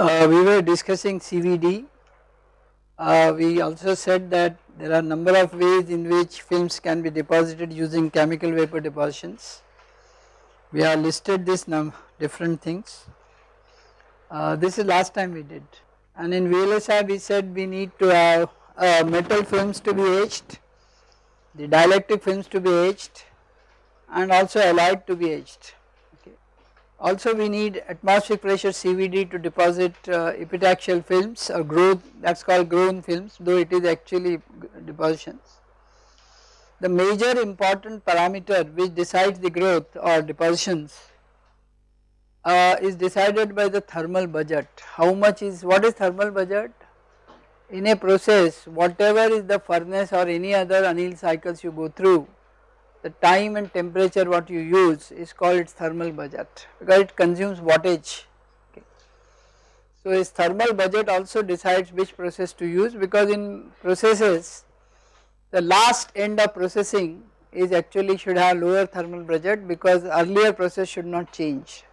Uh, we were discussing CVD. Uh, we also said that there are number of ways in which films can be deposited using chemical vapor depositions. We have listed this different things. Uh, this is last time we did and in VLSI we said we need to have uh, metal films to be etched, the dielectric films to be etched and also alloyed to be etched. Also we need atmospheric pressure CVD to deposit uh, epitaxial films or growth that is called grown films though it is actually depositions. The major important parameter which decides the growth or depositions uh, is decided by the thermal budget. How much is, what is thermal budget? In a process whatever is the furnace or any other anneal cycles you go through, the time and temperature what you use is called its thermal budget because it consumes wattage. Okay. So its thermal budget also decides which process to use because in processes the last end of processing is actually should have lower thermal budget because earlier process should not change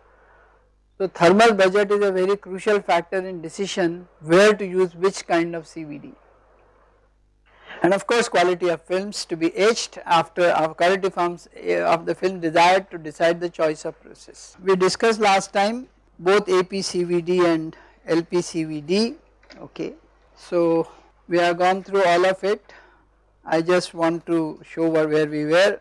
so thermal budget is a very crucial factor in decision where to use which kind of CVD. And of course quality of films to be etched after our quality forms eh, of the film desired to decide the choice of process. We discussed last time both APCVD and LPCVD okay. So we have gone through all of it I just want to show where we were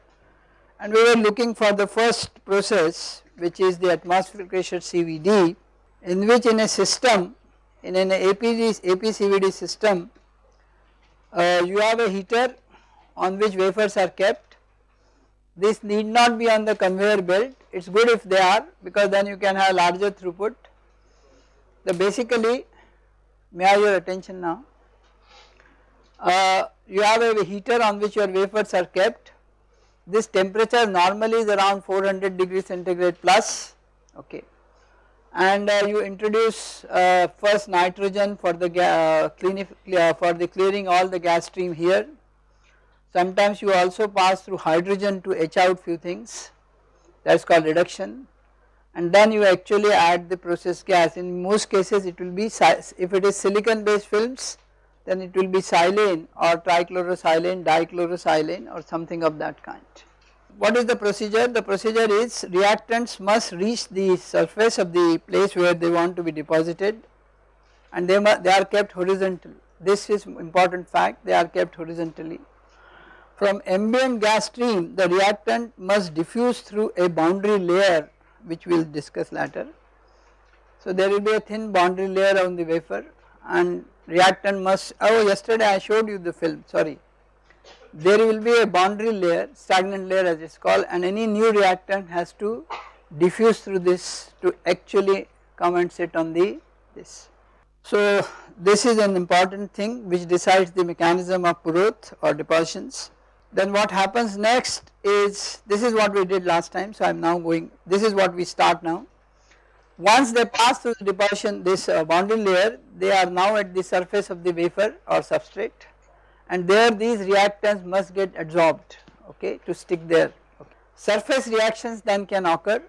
and we were looking for the first process which is the atmospheric pressure CVD in which in a system in an APCVD system uh, you have a heater on which wafers are kept. This need not be on the conveyor belt. It is good if they are because then you can have larger throughput. The basically may I have your attention now? Uh, you have a heater on which your wafers are kept. This temperature normally is around 400 degrees centigrade plus. Okay and uh, you introduce uh, first nitrogen for the uh, for the clearing all the gas stream here. Sometimes you also pass through hydrogen to etch out few things. That is called reduction. And then you actually add the process gas. In most cases it will be if it is silicon based films then it will be silane or trichlorosilane, dichlorosilane or something of that kind. What is the procedure? The procedure is reactants must reach the surface of the place where they want to be deposited and they, they are kept horizontal. This is important fact they are kept horizontally. From ambient gas stream the reactant must diffuse through a boundary layer which we will discuss later. So there will be a thin boundary layer on the wafer and reactant must oh yesterday I showed you the film sorry there will be a boundary layer stagnant layer as it is called and any new reactant has to diffuse through this to actually come and sit on the this. So this is an important thing which decides the mechanism of Puroth or depositions. Then what happens next is this is what we did last time so I am now going this is what we start now once they pass through the deposition this uh, boundary layer they are now at the surface of the wafer or substrate and there these reactants must get absorbed okay to stick there. Okay. Surface reactions then can occur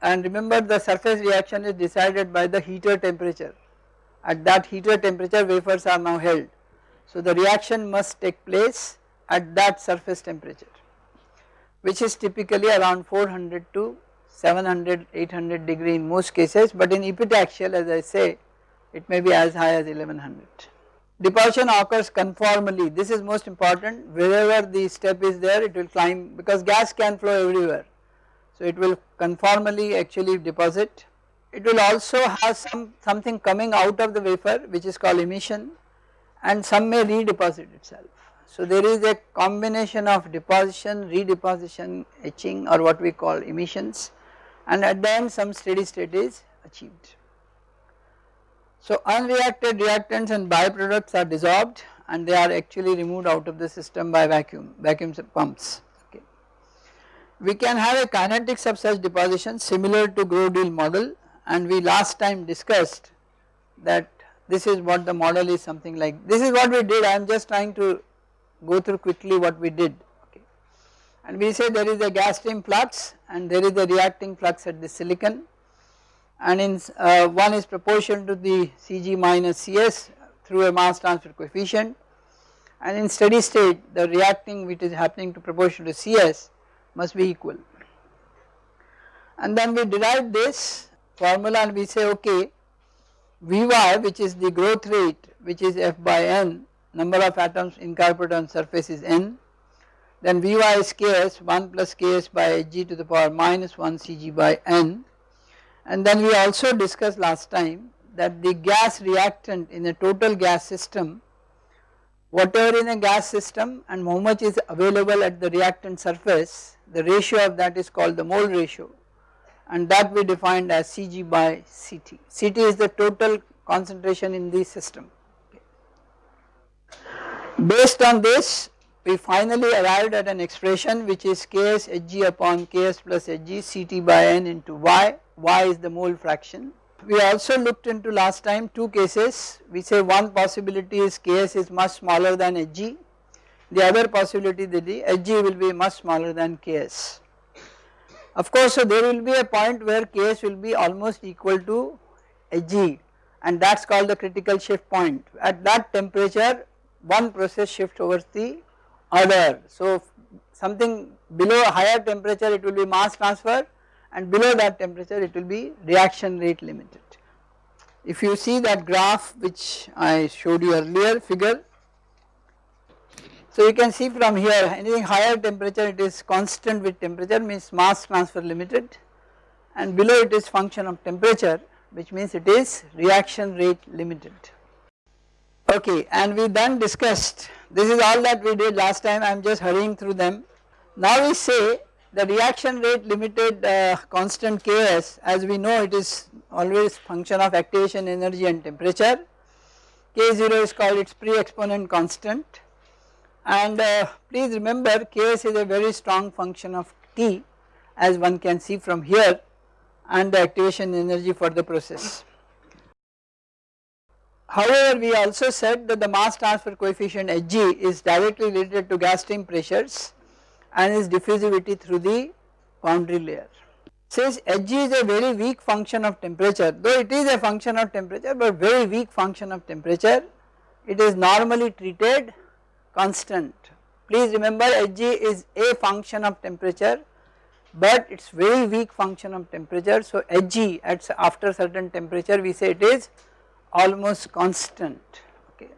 and remember the surface reaction is decided by the heater temperature at that heater temperature wafers are now held. So the reaction must take place at that surface temperature which is typically around 400 to 700 800 degree in most cases but in epitaxial as I say it may be as high as 1100. Deposition occurs conformally this is most important wherever the step is there it will climb because gas can flow everywhere. So it will conformally actually deposit. It will also have some something coming out of the wafer which is called emission and some may redeposit itself. So there is a combination of deposition, redeposition, etching or what we call emissions and at the end some steady state is achieved. So unreacted reactants and byproducts are dissolved and they are actually removed out of the system by vacuum, vacuum pumps. Okay. We can have a kinetics of such deposition similar to Grove-Deal model and we last time discussed that this is what the model is something like this is what we did I am just trying to go through quickly what we did and we say there is a gas stream flux and there is a reacting flux at the silicon and in uh, one is proportional to the Cg minus Cs through a mass transfer coefficient. And in steady state the reacting which is happening to proportional to Cs must be equal. And then we derive this formula and we say okay Vy which is the growth rate which is F by n number of atoms incorporated on surface is n. Then Vy is Ks 1 plus Ks by Hg to the power minus 1 Cg by n and then we also discussed last time that the gas reactant in a total gas system whatever in a gas system and how much is available at the reactant surface the ratio of that is called the mole ratio and that we defined as Cg by Ct. Ct is the total concentration in the system. Based on this we finally arrived at an expression which is Ks Hg upon Ks plus Hg Ct by n into Y, Y is the mole fraction. We also looked into last time two cases, we say one possibility is Ks is much smaller than Hg, the other possibility that the Hg will be much smaller than Ks. Of course, so there will be a point where Ks will be almost equal to Hg and that is called the critical shift point. At that temperature one process shifts over the other. So something below higher temperature it will be mass transfer and below that temperature it will be reaction rate limited. If you see that graph which I showed you earlier figure so you can see from here anything higher temperature it is constant with temperature means mass transfer limited and below it is function of temperature which means it is reaction rate limited. Okay and we then discussed this is all that we did last time I am just hurrying through them. Now we say the reaction rate limited uh, constant Ks as we know it is always function of activation energy and temperature K0 is called its pre-exponent constant and uh, please remember Ks is a very strong function of T as one can see from here and the activation energy for the process. However, we also said that the mass transfer coefficient Hg is directly related to gas stream pressures and its diffusivity through the boundary layer. Since Hg is a very weak function of temperature, though it is a function of temperature but very weak function of temperature, it is normally treated constant. Please remember Hg is a function of temperature but it is very weak function of temperature. So Hg at after certain temperature we say it is almost constant okay.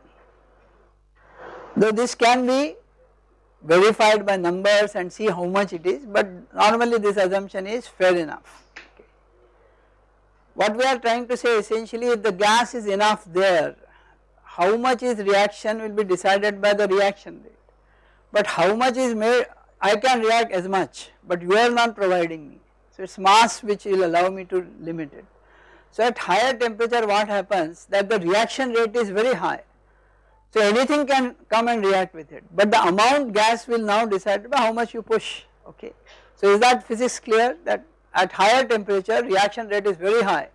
Though this can be verified by numbers and see how much it is but normally this assumption is fair enough. What we are trying to say essentially if the gas is enough there how much is reaction will be decided by the reaction rate but how much is made I can react as much but you are not providing me so it is mass which will allow me to limit it. So at higher temperature what happens? That the reaction rate is very high. So anything can come and react with it. But the amount gas will now decide by how much you push okay. So is that physics clear? That at higher temperature reaction rate is very high.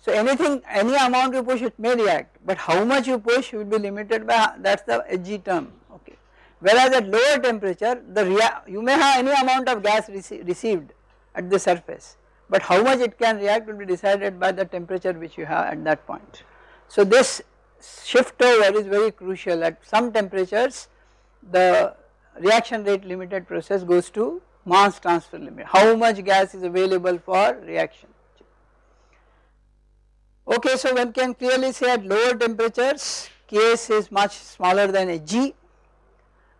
So anything any amount you push it may react. But how much you push will be limited by that is the Hg term okay. Whereas at lower temperature the you may have any amount of gas rece received at the surface but how much it can react will be decided by the temperature which you have at that point. So this shift over is very crucial at some temperatures the reaction rate limited process goes to mass transfer limit how much gas is available for reaction. Okay, so one can clearly say at lower temperatures Ks is much smaller than Hg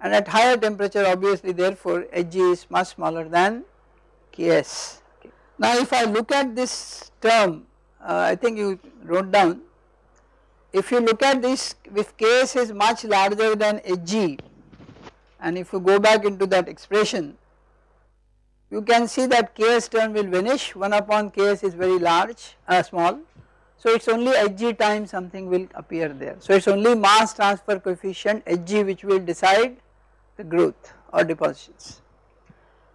and at higher temperature obviously therefore Hg is much smaller than Ks. Now if I look at this term uh, I think you wrote down if you look at this if Ks is much larger than Hg and if you go back into that expression you can see that Ks term will vanish 1 upon Ks is very large uh, small so it is only Hg times something will appear there. So it is only mass transfer coefficient Hg which will decide the growth or depositions.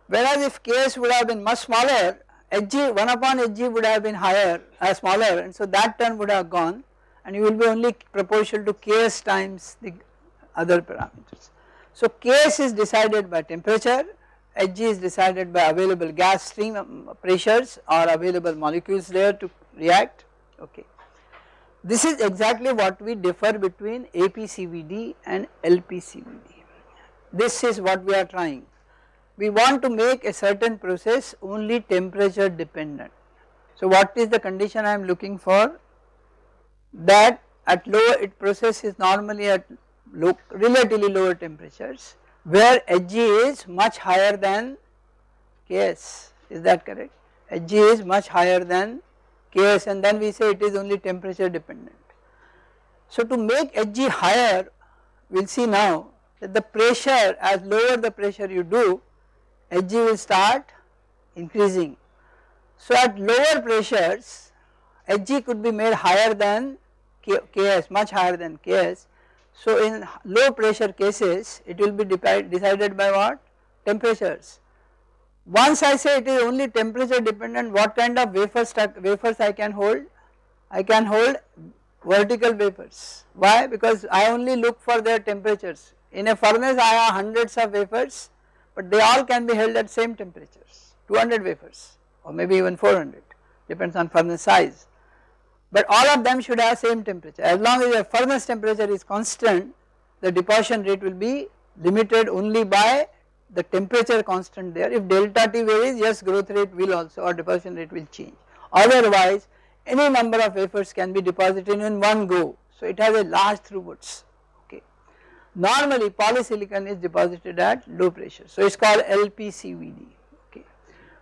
Whereas if Ks would have been much smaller Hg 1 upon Hg would have been higher uh, smaller and so that term would have gone and you will be only proportional to Ks times the other parameters. So Ks is decided by temperature, Hg is decided by available gas stream um, pressures or available molecules there to react okay. This is exactly what we differ between APCVD and LPCVD. This is what we are trying. We want to make a certain process only temperature dependent. So what is the condition I am looking for? That at lower it process is normally at low, relatively lower temperatures where Hg is much higher than Ks is that correct? Hg is much higher than Ks and then we say it is only temperature dependent. So to make Hg higher we will see now that the pressure as lower the pressure you do Hg will start increasing. So at lower pressures Hg could be made higher than Ks much higher than Ks. So in low pressure cases it will be decided by what temperatures once I say it is only temperature dependent what kind of wafers, wafers I can hold? I can hold vertical wafers. Why? Because I only look for their temperatures. In a furnace I have hundreds of wafers but they all can be held at same temperatures 200 wafers or maybe even 400 depends on furnace size. But all of them should have same temperature as long as the furnace temperature is constant the deposition rate will be limited only by the temperature constant there if delta T varies yes growth rate will also or deposition rate will change otherwise any number of wafers can be deposited in one go so it has a large throughputs. Normally polysilicon is deposited at low pressure. So it is called LPCVD okay.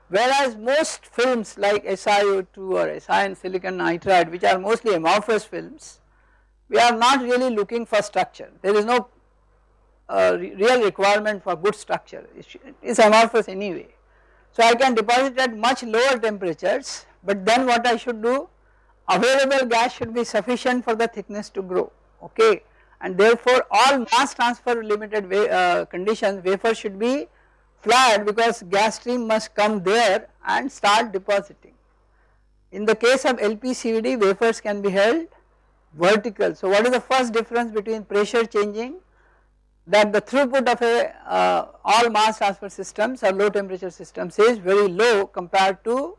Whereas most films like SiO2 or Si and silicon nitride which are mostly amorphous films we are not really looking for structure. There is no uh, real requirement for good structure. It is amorphous anyway. So I can deposit at much lower temperatures but then what I should do? Available gas should be sufficient for the thickness to grow okay and therefore all mass transfer limited uh, conditions wafer should be flat because gas stream must come there and start depositing. In the case of LPCVD wafers can be held vertical. So what is the first difference between pressure changing that the throughput of a uh, all mass transfer systems or low temperature systems is very low compared to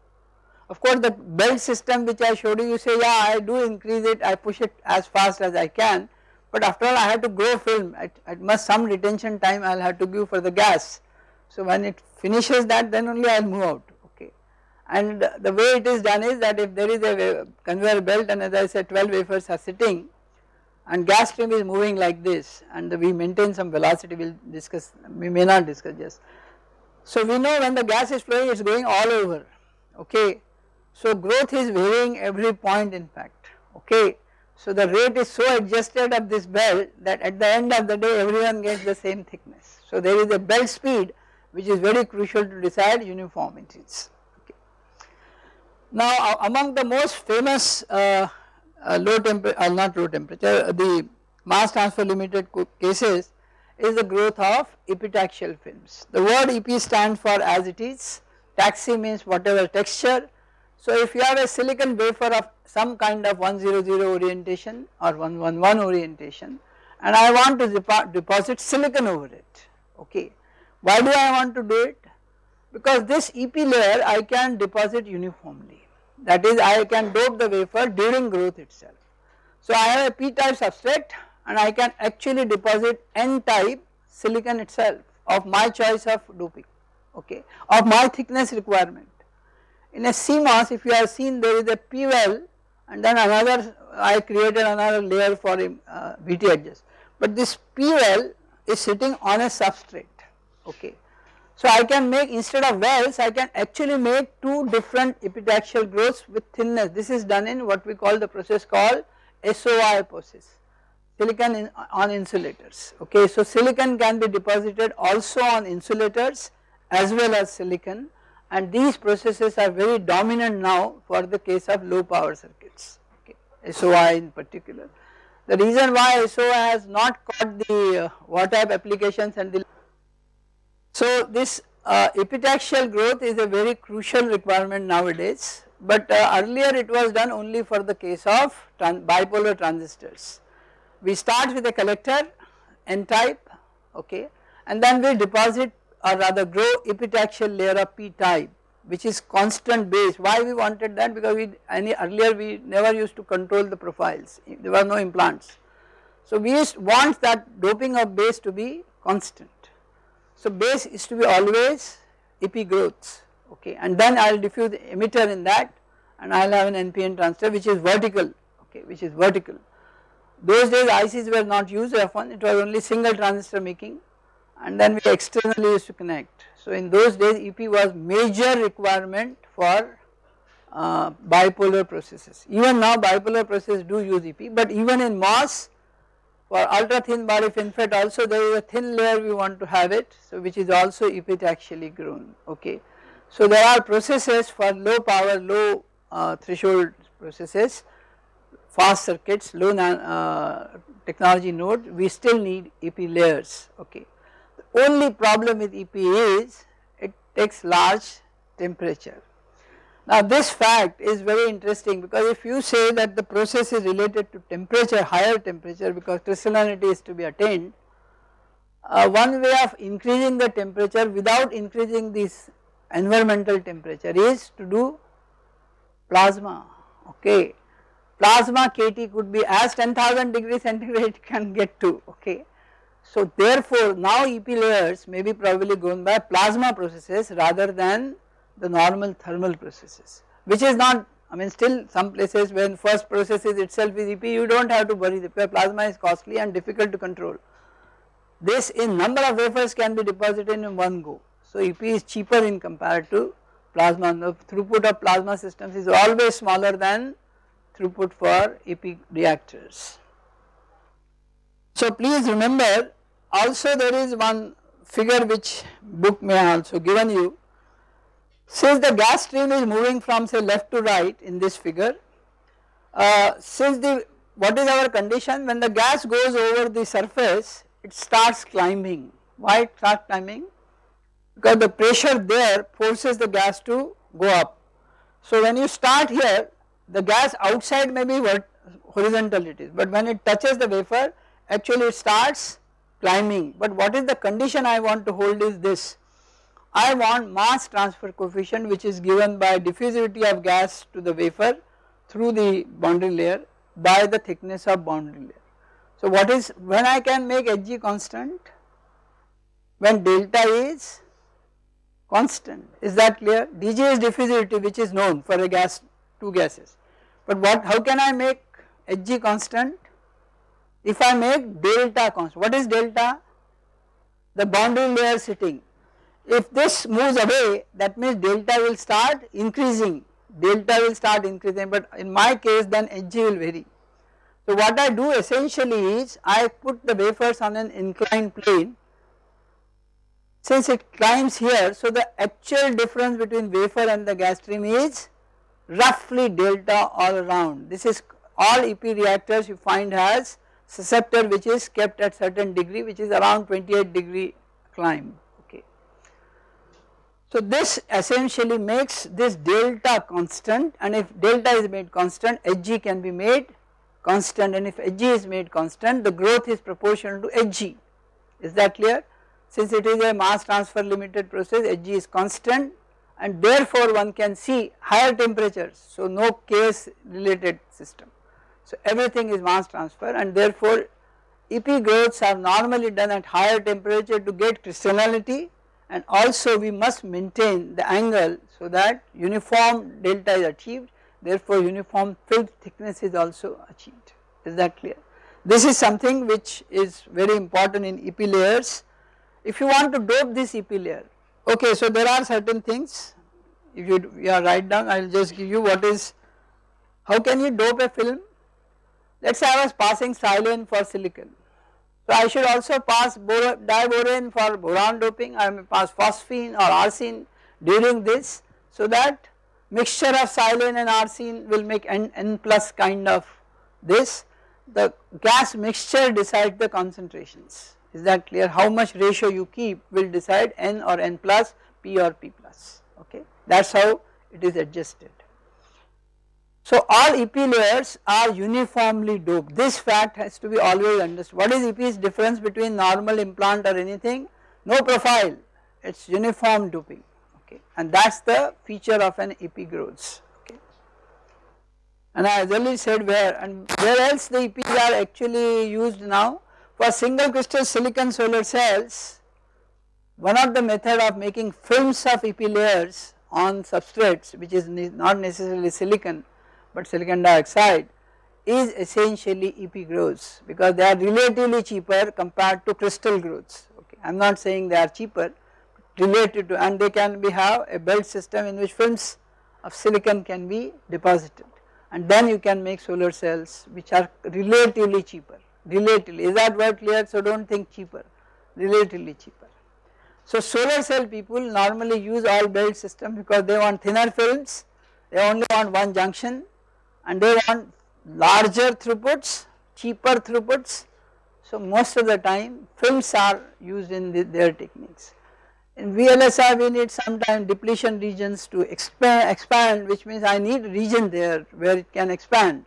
of course the belt system which I showed you you say yeah I do increase it I push it as fast as I can but after all I have to grow film at, at must some retention time I will have to give for the gas. So when it finishes that then only I will move out okay and the way it is done is that if there is a conveyor belt and as I said 12 wafers are sitting and gas stream is moving like this and we maintain some velocity we will discuss we may not discuss just. So we know when the gas is flowing it is going all over okay. So growth is varying every point in fact okay. So the rate is so adjusted of this belt that at the end of the day everyone gets the same thickness. So there is a belt speed which is very crucial to decide uniformities. Okay. Now among the most famous uh, uh, low temperature uh, not low temperature uh, the mass transfer limited cases is the growth of epitaxial films. The word EP stands for as it is, taxi means whatever texture. So if you have a silicon wafer of some kind of 100 orientation or 111 orientation and I want to deposit silicon over it okay. Why do I want to do it? Because this EP layer I can deposit uniformly that is I can dope the wafer during growth itself. So I have a p-type substrate and I can actually deposit n-type silicon itself of my choice of doping okay of my thickness requirement. In a CMOS if you have seen there is a p-well and then another I created another layer for uh, VT adjust but this p-well is sitting on a substrate okay. So I can make instead of wells I can actually make two different epitaxial growths with thinness. This is done in what we call the process called SOI process silicon in, on insulators okay. So silicon can be deposited also on insulators as well as silicon and these processes are very dominant now for the case of low power circuits okay SOI in particular. The reason why SOI has not caught the uh, what type applications and the so this uh, epitaxial growth is a very crucial requirement nowadays but uh, earlier it was done only for the case of tran bipolar transistors. We start with a collector n type okay and then we deposit or rather grow epitaxial layer of p type which is constant base. Why we wanted that? Because we any earlier we never used to control the profiles, there were no implants. So we used want that doping of base to be constant. So base is to be always EP growths okay and then I will diffuse emitter in that and I will have an NPN transistor which is vertical okay which is vertical. Those days ICs were not used F1 it was only single transistor making and then we externally used to connect. So in those days EP was major requirement for uh, bipolar processes even now bipolar processes do use EP but even in MOS for ultra thin body FinFET also there is a thin layer we want to have it so which is also epitaxially grown okay. So there are processes for low power low uh, threshold processes fast circuits low uh, technology node we still need EP layers okay. Only problem with EP is it takes large temperature now this fact is very interesting because if you say that the process is related to temperature, higher temperature because crystallinity is to be attained, uh, one way of increasing the temperature without increasing this environmental temperature is to do plasma, okay. Plasma KT could be as 10,000 degree centigrade can get to, okay. So therefore now EP layers may be probably grown by plasma processes rather than the normal thermal processes which is not I mean still some places when first processes itself is EP you do not have to worry the plasma is costly and difficult to control. This in number of wafers can be deposited in one go. So EP is cheaper in compared to plasma the throughput of plasma systems is always smaller than throughput for EP reactors. So please remember also there is one figure which book may also given you since the gas stream is moving from say left to right in this figure, uh, since the what is our condition when the gas goes over the surface it starts climbing. Why it starts climbing? Because the pressure there forces the gas to go up. So when you start here the gas outside may be horizontal it is but when it touches the wafer actually it starts climbing but what is the condition I want to hold is this I want mass transfer coefficient which is given by diffusivity of gas to the wafer through the boundary layer by the thickness of boundary layer. So what is when I can make Hg constant? When delta is constant is that clear? dg is diffusivity which is known for a gas two gases but what how can I make Hg constant? If I make delta constant what is delta? The boundary layer sitting if this moves away that means delta will start increasing, delta will start increasing but in my case then Hg will vary. So what I do essentially is I put the wafers on an inclined plane since it climbs here so the actual difference between wafer and the gas stream is roughly delta all around. This is all EP reactors you find has susceptor which is kept at certain degree which is around 28 degree climb. So this essentially makes this delta constant and if delta is made constant Hg can be made constant and if Hg is made constant the growth is proportional to Hg. Is that clear? Since it is a mass transfer limited process Hg is constant and therefore one can see higher temperatures so no case related system so everything is mass transfer and therefore EP growths are normally done at higher temperature to get crystallinity and also we must maintain the angle so that uniform delta is achieved therefore uniform film thickness is also achieved. Is that clear. This is something which is very important in EP layers. If you want to dope this EP layer okay so there are certain things. If you, you are write down I will just give you what is how can you dope a film let us say I was passing silane for silicon. So I should also pass diborane for boron doping, I may pass phosphine or arsine during this so that mixture of silane and arsine will make N, N plus kind of this. The gas mixture decides the concentrations. Is that clear? How much ratio you keep will decide N or N plus P or P plus. Okay? That is how it is adjusted. So all EP layers are uniformly doped. This fact has to be always understood. What is EP's difference between normal implant or anything? No profile. It is uniform doping. Okay. And that is the feature of an epigrows okay. And I already said where and where else the EPs are actually used now? For single crystal silicon solar cells one of the method of making films of EP layers on substrates which is not necessarily silicon but silicon dioxide is essentially EP grows because they are relatively cheaper compared to crystal growths. Okay. I am not saying they are cheaper related to and they can be have a belt system in which films of silicon can be deposited. And then you can make solar cells which are relatively cheaper relatively. Is that word clear? So do not think cheaper relatively cheaper. So solar cell people normally use all belt system because they want thinner films. They only want one junction and they want larger throughputs cheaper throughputs so most of the time films are used in the, their techniques. In VLSI we need sometimes depletion regions to expand, expand which means I need a region there where it can expand.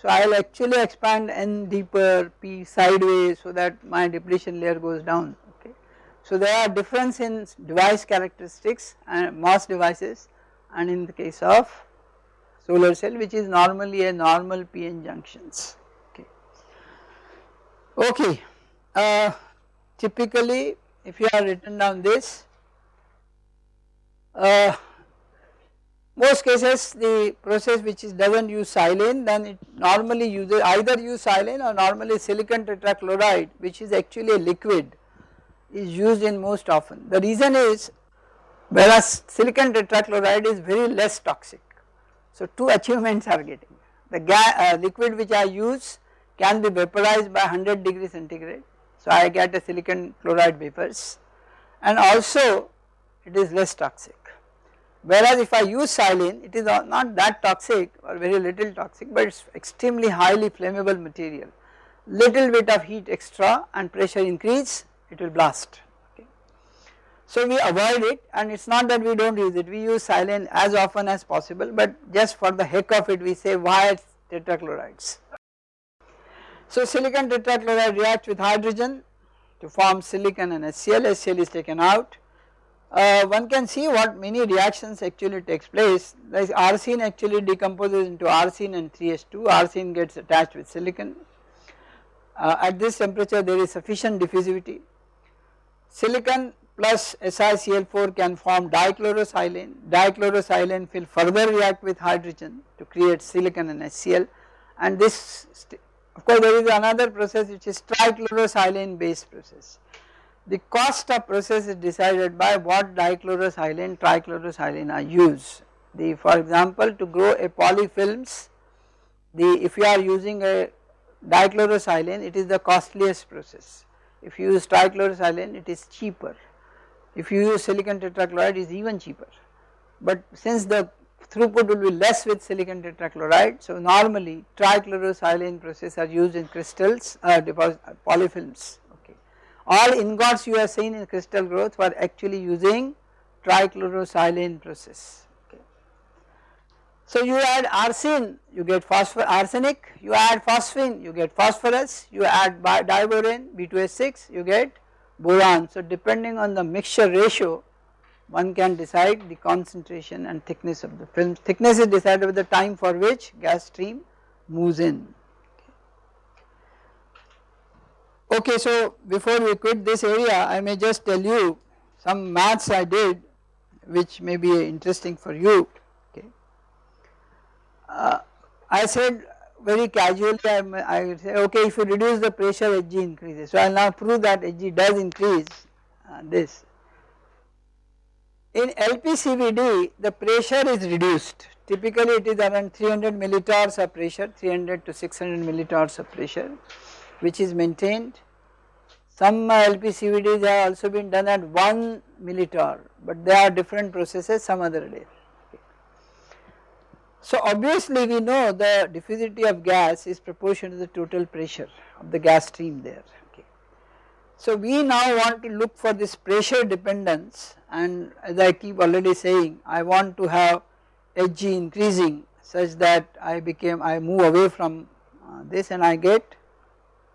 So I will actually expand N deeper P sideways so that my depletion layer goes down okay. So there are difference in device characteristics and MOS devices and in the case of solar cell which is normally a normal PN junctions okay. Okay, uh, typically if you have written down this uh, most cases the process which is does not use silane then it normally uses either use silane or normally silicon tetrachloride which is actually a liquid is used in most often. The reason is whereas silicon tetrachloride is very less toxic. So two achievements are getting the uh, liquid which I use can be vaporized by 100 degree centigrade so I get a silicon chloride vapors and also it is less toxic. Whereas if I use silane it is not that toxic or very little toxic but it is extremely highly flammable material. Little bit of heat extra and pressure increase it will blast. So we avoid it and it is not that we do not use it we use silane as often as possible but just for the heck of it we say why tetrachlorides. So silicon tetrachloride reacts with hydrogen to form silicon and HCl, HCl is taken out. Uh, one can see what many reactions actually takes place like arsine actually decomposes into arsine and 3H2, arsine gets attached with silicon. Uh, at this temperature there is sufficient diffusivity. Silicon plus SiCl4 can form dichlorosilane, dichlorosilane will further react with hydrogen to create silicon and HCl and this of course there is another process which is trichlorosilane based process. The cost of process is decided by what dichlorosilane, trichlorosilane are used. The for example to grow a polyfilms the if you are using a dichlorosilane it is the costliest process. If you use trichlorosilane it is cheaper. If you use silicon tetrachloride is even cheaper. But since the throughput will be less with silicon tetrachloride. So normally trichlorosilane process are used in crystals uh, deposit, uh, polyfilms okay. All ingots you have seen in crystal growth were actually using trichlorosilane process. So you add arsine you get phosphor arsenic you add phosphine you get phosphorus you add diborane B2S6 you get boron. So depending on the mixture ratio one can decide the concentration and thickness of the film. Thickness is decided by the time for which gas stream moves in. Okay, so before we quit this area I may just tell you some maths I did which may be interesting for you. Okay. Uh, I said very casually I, I say okay if you reduce the pressure Hg increases. So I will now prove that Hg does increase uh, this in LPCVD the pressure is reduced typically it is around 300 millitorrs of pressure 300 to 600 millitorrs of pressure which is maintained. Some LPCVDs have also been done at 1 millitorr but there are different processes some other day. So obviously we know the diffusivity of gas is proportional to the total pressure of the gas stream there. So we now want to look for this pressure dependence and as I keep already saying I want to have Hg increasing such that I became I move away from uh, this and I get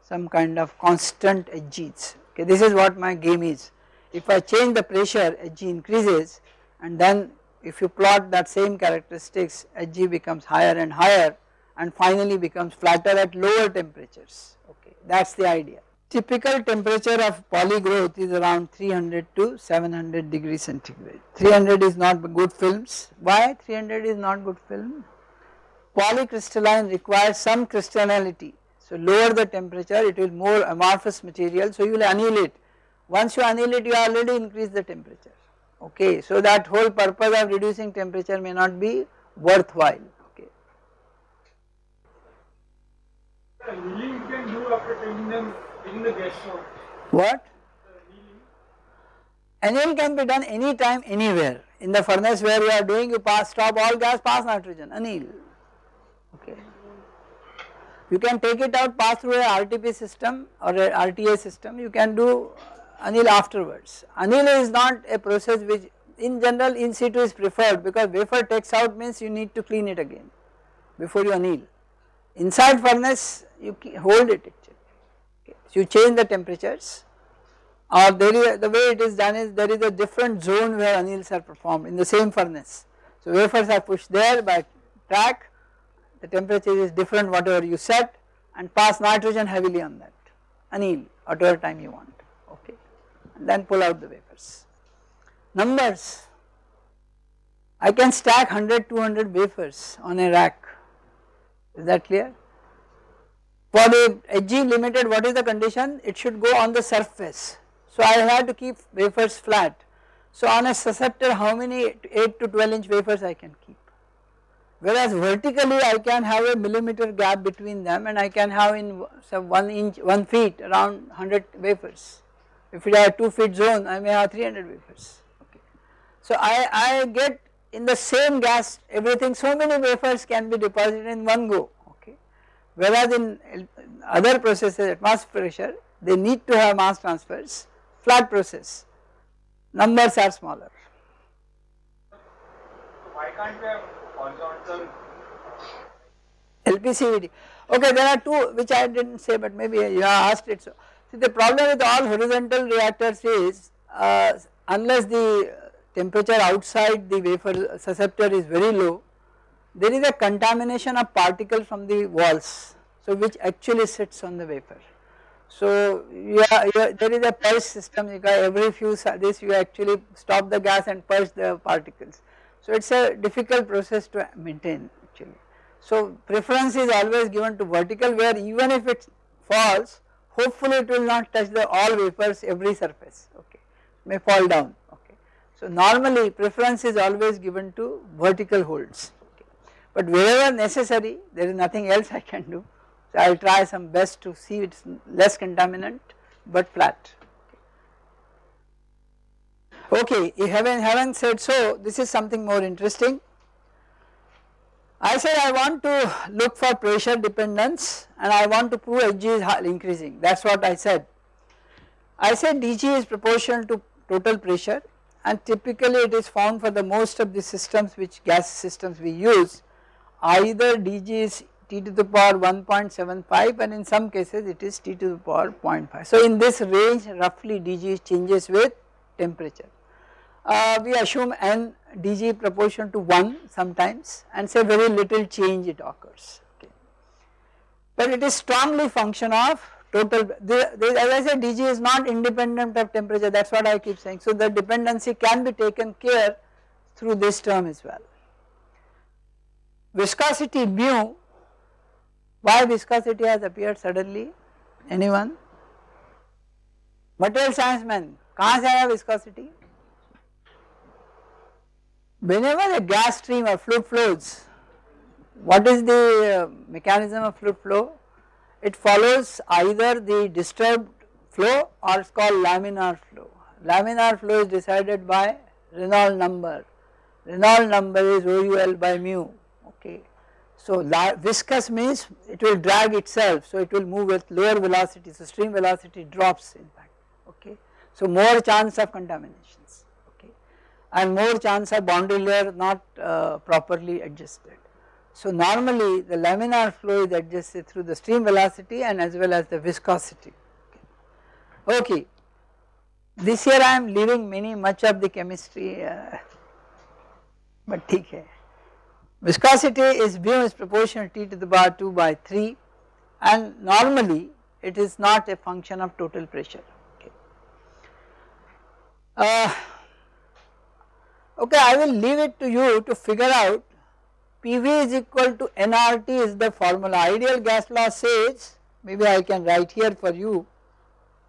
some kind of constant Hg's okay this is what my game is if I change the pressure Hg increases and then if you plot that same characteristics Hg becomes higher and higher and finally becomes flatter at lower temperatures okay that is the idea. Typical temperature of poly growth is around 300 to 700 degrees centigrade. 300 is not good films. Why 300 is not good film? Polycrystalline requires some crystallinity. So lower the temperature it will more amorphous material so you will annihilate. Once you annihilate you already increase the temperature okay. So that whole purpose of reducing temperature may not be worthwhile okay. Annealing you can do after taking them in the gas. What? Anneal can be done anytime anywhere in the furnace where you are doing you pass stop all gas pass nitrogen anneal okay. You can take it out pass through a RTP system or a RTA system you can do anneal afterwards. Anneal is not a process which in general in situ is preferred because wafer takes out means you need to clean it again before you anneal. Inside furnace you hold it so you change the temperatures or there is the way it is done is there is a different zone where anneals are performed in the same furnace. So wafers are pushed there by track the temperature is different whatever you set and pass nitrogen heavily on that anneal whatever time you want okay then pull out the wafers. Numbers I can stack 100 200 wafers on a rack is that clear for the Hg limited what is the condition? It should go on the surface. So I have to keep wafers flat. So on a susceptor how many 8 to 12 inch wafers I can keep. Whereas vertically I can have a millimeter gap between them and I can have in some 1 inch 1 feet around 100 wafers. If it are 2 feet zone I may have 300 wafers. Okay. So I, I get in the same gas everything so many wafers can be deposited in one go okay. whereas in other processes at mass pressure they need to have mass transfers flat process numbers are smaller. Why can't we have horizontal LPCVD okay there are two which I did not say but maybe you have asked it so. See the problem with all horizontal reactors is uh, unless the temperature outside the wafer susceptor is very low there is a contamination of particle from the walls so which actually sits on the wafer. So are, there is a purge system every few this you actually stop the gas and purge the particles. So it is a difficult process to maintain actually. So preference is always given to vertical where even if it falls hopefully it will not touch the all wafers every surface okay may fall down okay. So normally preference is always given to vertical holds okay. but wherever necessary there is nothing else I can do. So I will try some best to see it is less contaminant but flat. Okay, if haven't haven't said so this is something more interesting. I said I want to look for pressure dependence and I want to prove Hg is increasing that is what I said. I said dG is proportional to total pressure and typically it is found for the most of the systems which gas systems we use either dg is t to the power 1.75 and in some cases it is t to the power 0.5. So in this range roughly dg changes with temperature Uh, we assume n dg proportion to 1 sometimes and say very little change it occurs okay. But it is strongly function of total the, the, as I said dg is not independent of temperature that is what I keep saying. So the dependency can be taken care through this term as well viscosity mu, why viscosity has appeared suddenly, anyone? Material science man, कहाँ से आया viscosity? Whenever a gas stream or fluid flows, what is the uh, mechanism of fluid flow? It follows either the disturbed flow or it is called laminar flow. Laminar flow is decided by Reynolds number. Reynolds number is OUL by mu okay. So viscous means it will drag itself so it will move with lower velocity so stream velocity drops in fact okay. So more chance of contaminations and more chance of boundary layer not uh, properly adjusted. So normally the laminar flow is adjusted through the stream velocity and as well as the viscosity okay. okay. This year I am leaving many much of the chemistry uh, but ठीक viscosity is mu is proportional t to the power 2 by 3 and normally it is not a function of total pressure okay. Uh, okay I will leave it to you to figure out PV is equal to nRT is the formula. Ideal gas law says maybe I can write here for you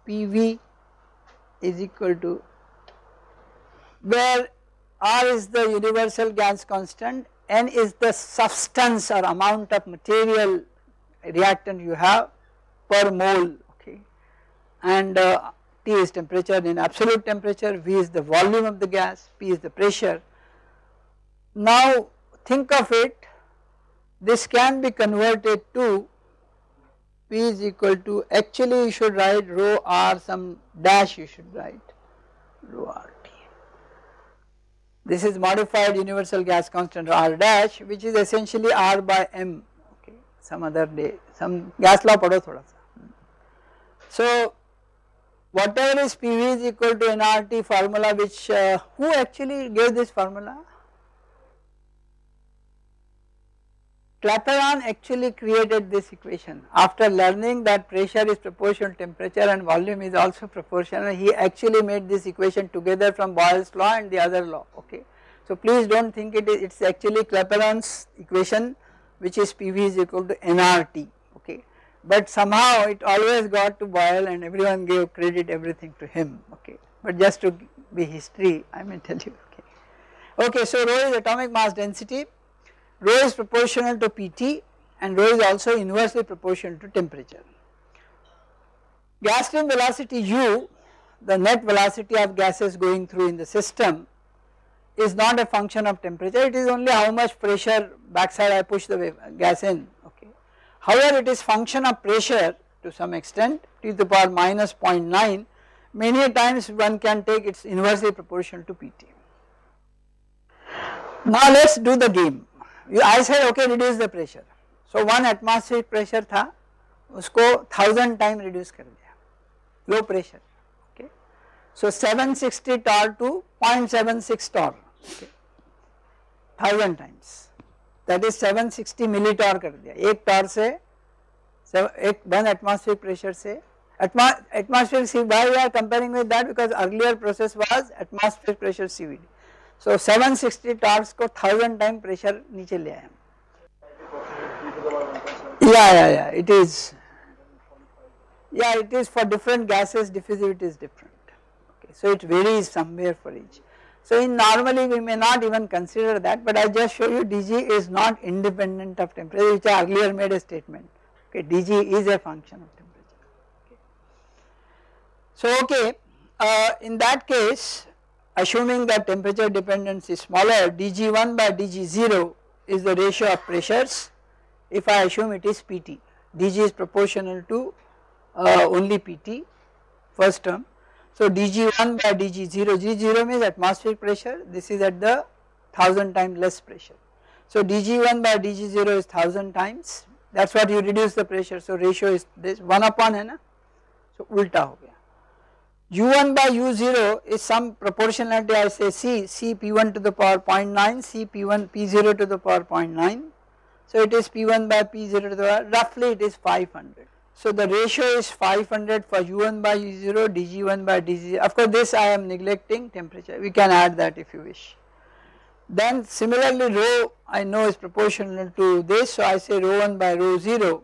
PV is equal to where R is the universal gas constant, N is the substance or amount of material reactant you have per mole okay. And uh, T is temperature in absolute temperature, V is the volume of the gas, P is the pressure. Now think of it this can be converted to P is equal to actually you should write rho R some dash you should write rho RT. This is modified universal gas constant R dash which is essentially R by M okay some other day some gas law padho thoda sa. So whatever is PV is equal to nRT formula which uh, who actually gave this formula? Clapeyron actually created this equation. After learning that pressure is proportional temperature and volume is also proportional he actually made this equation together from Boyle's law and the other law okay. So please do not think it is it is actually Clapeyron's equation which is PV is equal to nRT okay but somehow it always got to Boyle and everyone gave credit everything to him okay but just to be history I may tell you okay. Okay so rho is atomic mass density rho is proportional to Pt and rho is also inversely proportional to temperature. Gas stream velocity u the net velocity of gases going through in the system is not a function of temperature it is only how much pressure backside I push the gas in. However it is function of pressure to some extent t to the power minus 0.9 many times one can take its inversely proportional to Pt. Now let us do the game I said okay reduce the pressure. So one atmospheric pressure था उसको thousand time reduce कर दिया low pressure okay. So 760 torr to 0.76 torr okay. thousand times That is 760 millitorr कर दिया। एक torr से एक one atmosphere pressure से। Atmosphere see we are comparing with that because earlier process was atmosphere pressure CVD so 760 torrs को 1000 time pressure नीचे ले आए हम। या या या इट इज़ या it is for different gases diffusivity is different okay so it varies somewhere for each so in normally we may not even consider that but I just show you dg is not independent of temperature which I earlier made a statement okay dg is a function of temperature okay. So okay uh, in that case assuming that temperature dependence is smaller dg1 by dg0 is the ratio of pressures if I assume it is Pt dg is proportional to uh, only Pt first term. So dg1 by dg0 g0 means atmospheric pressure this is at the 1000 times less pressure. So dg1 by dg0 is 1000 times that is what you reduce the pressure so ratio is this 1 upon hai na so ulta ho gaya u1 by u0 is some proportionality I say c, c p1 to the power 0.9, c p1 p0 to the power 0.9. So it is p1 by p0 to the power roughly it is 500. So the ratio is 500 for u1 by u0 dg1 by dg of course this I am neglecting temperature we can add that if you wish. Then similarly rho I know is proportional to this so I say rho 1 by rho 0.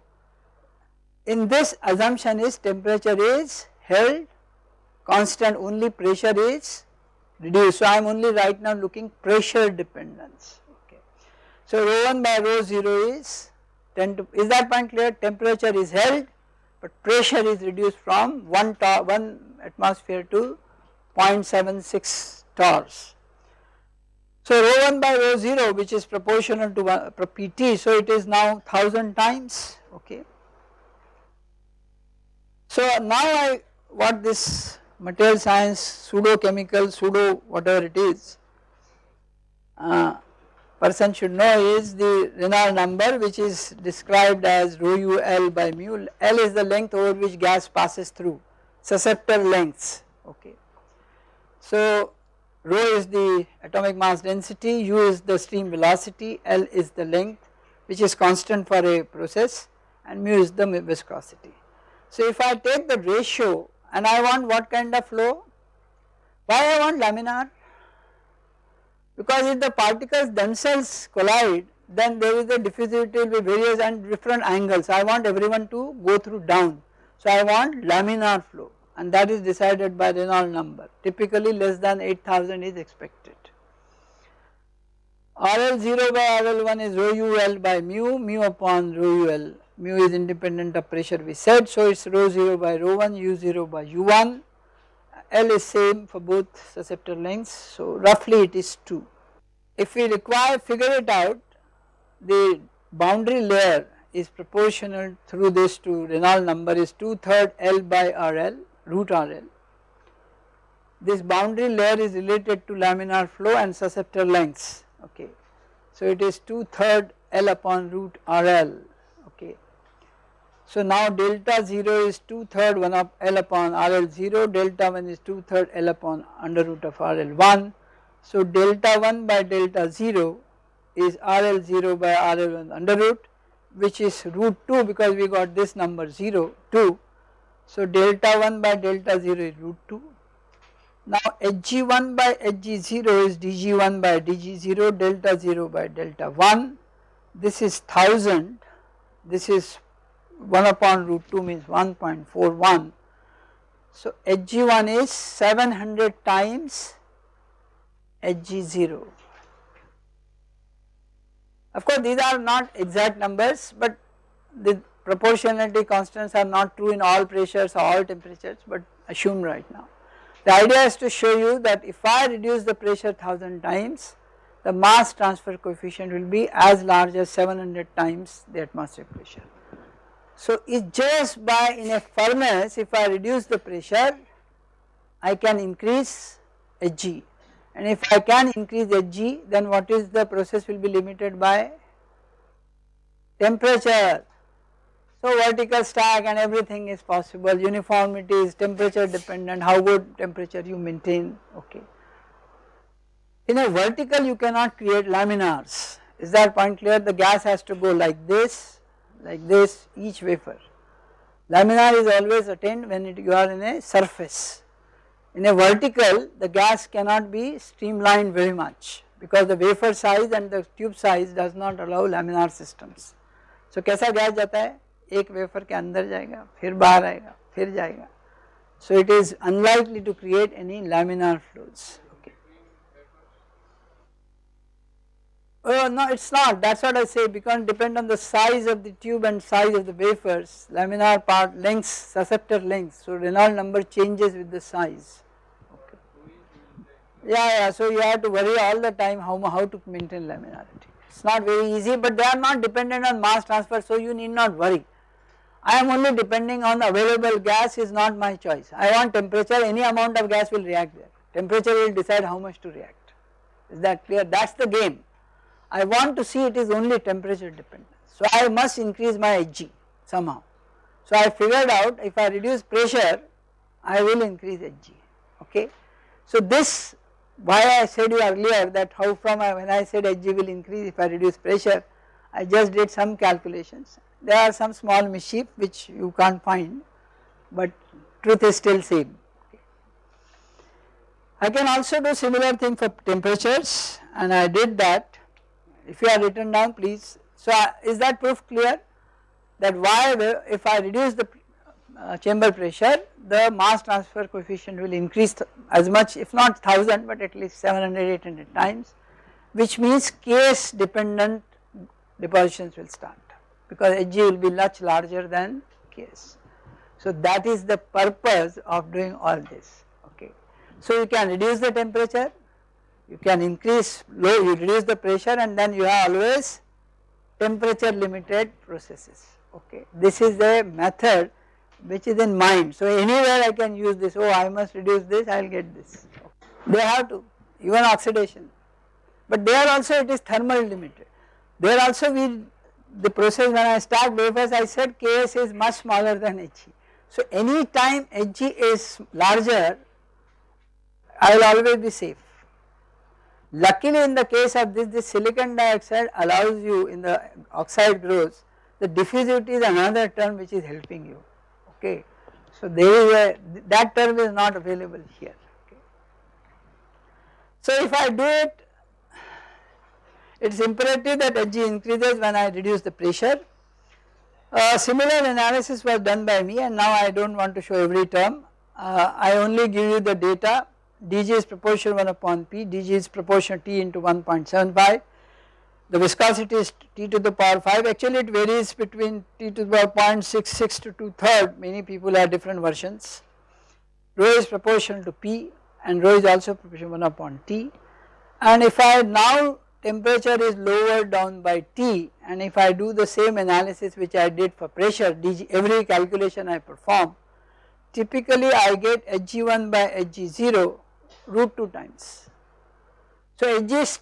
In this assumption is temperature is held constant only pressure is reduced. So I am only right now looking pressure dependence okay. So rho 1 by rho 0 is 10 to is that point clear temperature is held but pressure is reduced from 1 tor 1 atmosphere to 0.76 torrs. So rho 1 by rho 0 which is proportional to one, Pt so it is now 1000 times okay. So now I what this material science, pseudo chemical, pseudo whatever it is, uh, person should know is the Reynolds number which is described as rho u L by mu, L is the length over which gas passes through, susceptor lengths okay. So rho is the atomic mass density, u is the stream velocity, L is the length which is constant for a process and mu is the viscosity. So if I take the ratio and I want what kind of flow? Why I want laminar? Because if the particles themselves collide then there is a diffusivity will be various and different angles. I want everyone to go through down. So I want laminar flow and that is decided by Reynolds number typically less than 8000 is expected. RL0 by RL1 is rho UL by mu, mu upon rho UL, mu is independent of pressure we said so it is rho 0 by rho 1, u0 by u1, L is same for both susceptor lengths so roughly it is 2. If we require figure it out the boundary layer is proportional through this to Reynolds number is 2 third L by RL root RL. This boundary layer is related to laminar flow and susceptor lengths okay. So it is 2 third L upon root RL. So now delta 0 is 2 third 1 of L upon RL 0 delta 1 is 2 third L upon under root of RL 1. So delta 1 by delta 0 is RL 0 by RL 1 under root which is root 2 because we got this number 0 2. So delta 1 by delta 0 is root 2. Now Hg1 by Hg0 is Dg1 by Dg0 delta 0 by delta 1 this is 1000 this is 1 upon root 2 means 1.41 so Hg1 is 700 times Hg0 of course these are not exact numbers but the proportionality constants are not true in all pressures or all temperatures but assume right now. The idea is to show you that if I reduce the pressure 1000 times the mass transfer coefficient will be as large as 700 times the atmospheric pressure. So it's just by in a furnace if I reduce the pressure I can increase Hg and if I can increase Hg then what is the process will be limited by temperature. So vertical stack and everything is possible uniformity is temperature dependent how good temperature you maintain okay. In a vertical you cannot create laminars is that point clear the gas has to go like this like this each wafer. Laminar is always attained when it, you are in a surface in a vertical the gas cannot be streamlined very much because the wafer size and the tube size does not allow laminar systems. So कैसा gas जाता है एक wafer के अंदर जाएगा फिर बाहर आएगा फिर जाएगा so it is unlikely to create any laminar flows Oh no it is not. That is what I say. Because depend on the size of the tube and size of the wafers. Laminar part lengths susceptor length so Reynolds number changes with the size. Okay. Yeah yeah. So you have to worry all the time how, how to maintain laminarity. It is not very easy but they are not dependent on mass transfer so you need not worry. I am only depending on available gas is not my choice. I want temperature. Any amount of gas will react there. Temperature will decide how much to react. Is that clear? That is the game I want to see it is only temperature dependent. So I must increase my Hg somehow. So I figured out if I reduce pressure I will increase Hg okay. So this why I said you earlier that how from I, when I said Hg will increase if I reduce pressure I just did some calculations there are some small mischief which you can't find but truth is still same. I can also do similar thing for temperatures and I did that if you are written down please. So uh, is that proof clear that why if I reduce the uh, chamber pressure the mass transfer coefficient will increase as much if not 1000 but at least 700 800 times which means Ks dependent depositions will start because Hg will be much larger than Ks. So that is the purpose of doing all this okay. So you can reduce the temperature you can increase low you reduce the pressure and then you have always temperature limited processes okay. This is the method which is in mind. So anywhere I can use this oh I must reduce this I will get this. They have to even oxidation. But there also it is thermal limited. There also we the process when I start wafers I said Ks is much smaller than Hg so any time Hg is larger I will always be safe Luckily in the case of this, this silicon dioxide allows you in the oxide growth, the diffusivity is another term which is helping you, okay. So there is a, that term is not available here, okay. So if I do it, it is imperative that Hg increases when I reduce the pressure. Uh, similar analysis was done by me and now I do not want to show every term, uh, I only give you the data dg is proportional 1 upon p, dg is proportional t into 1.75, the viscosity is t to the power 5 actually it varies between t to the power 0.66 to 2 third many people have different versions, rho is proportional to p and rho is also proportional 1 upon t. And if I now temperature is lowered down by T and if I do the same analysis which I did for pressure DG, every calculation I perform typically I get Hg1 by Hg0 root 2 times. So Hg,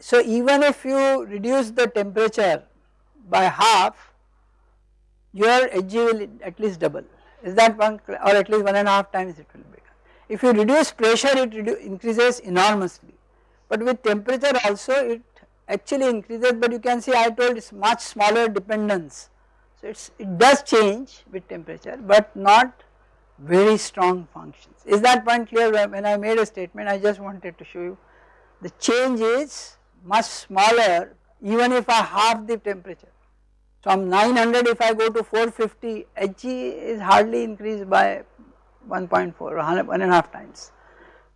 so even if you reduce the temperature by half your Hg will at least double is that one or at least one and a half times it will become. If you reduce pressure it increases enormously but with temperature also it actually increases but you can see I told it is much smaller dependence. So it does change with temperature but not very strong functions. Is that point clear when I made a statement I just wanted to show you the change is much smaller even if I half the temperature. From 900 if I go to 450 Hg is hardly increased by 1.4 or one and a half times.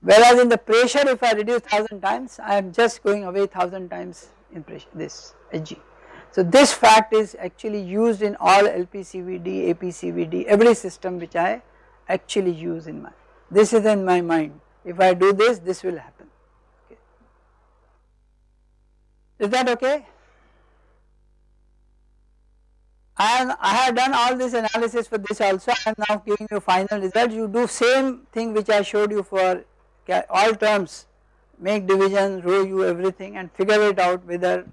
Whereas in the pressure if I reduce 1000 times I am just going away 1000 times in pressure this Hg. So this fact is actually used in all LPCVD, APCVD, every system which I actually use in my, this is in my mind, if I do this, this will happen, okay. Is that okay? And I have done all this analysis for this also, I am now giving you final result, you do same thing which I showed you for all terms, make division, rho you everything and figure it out whether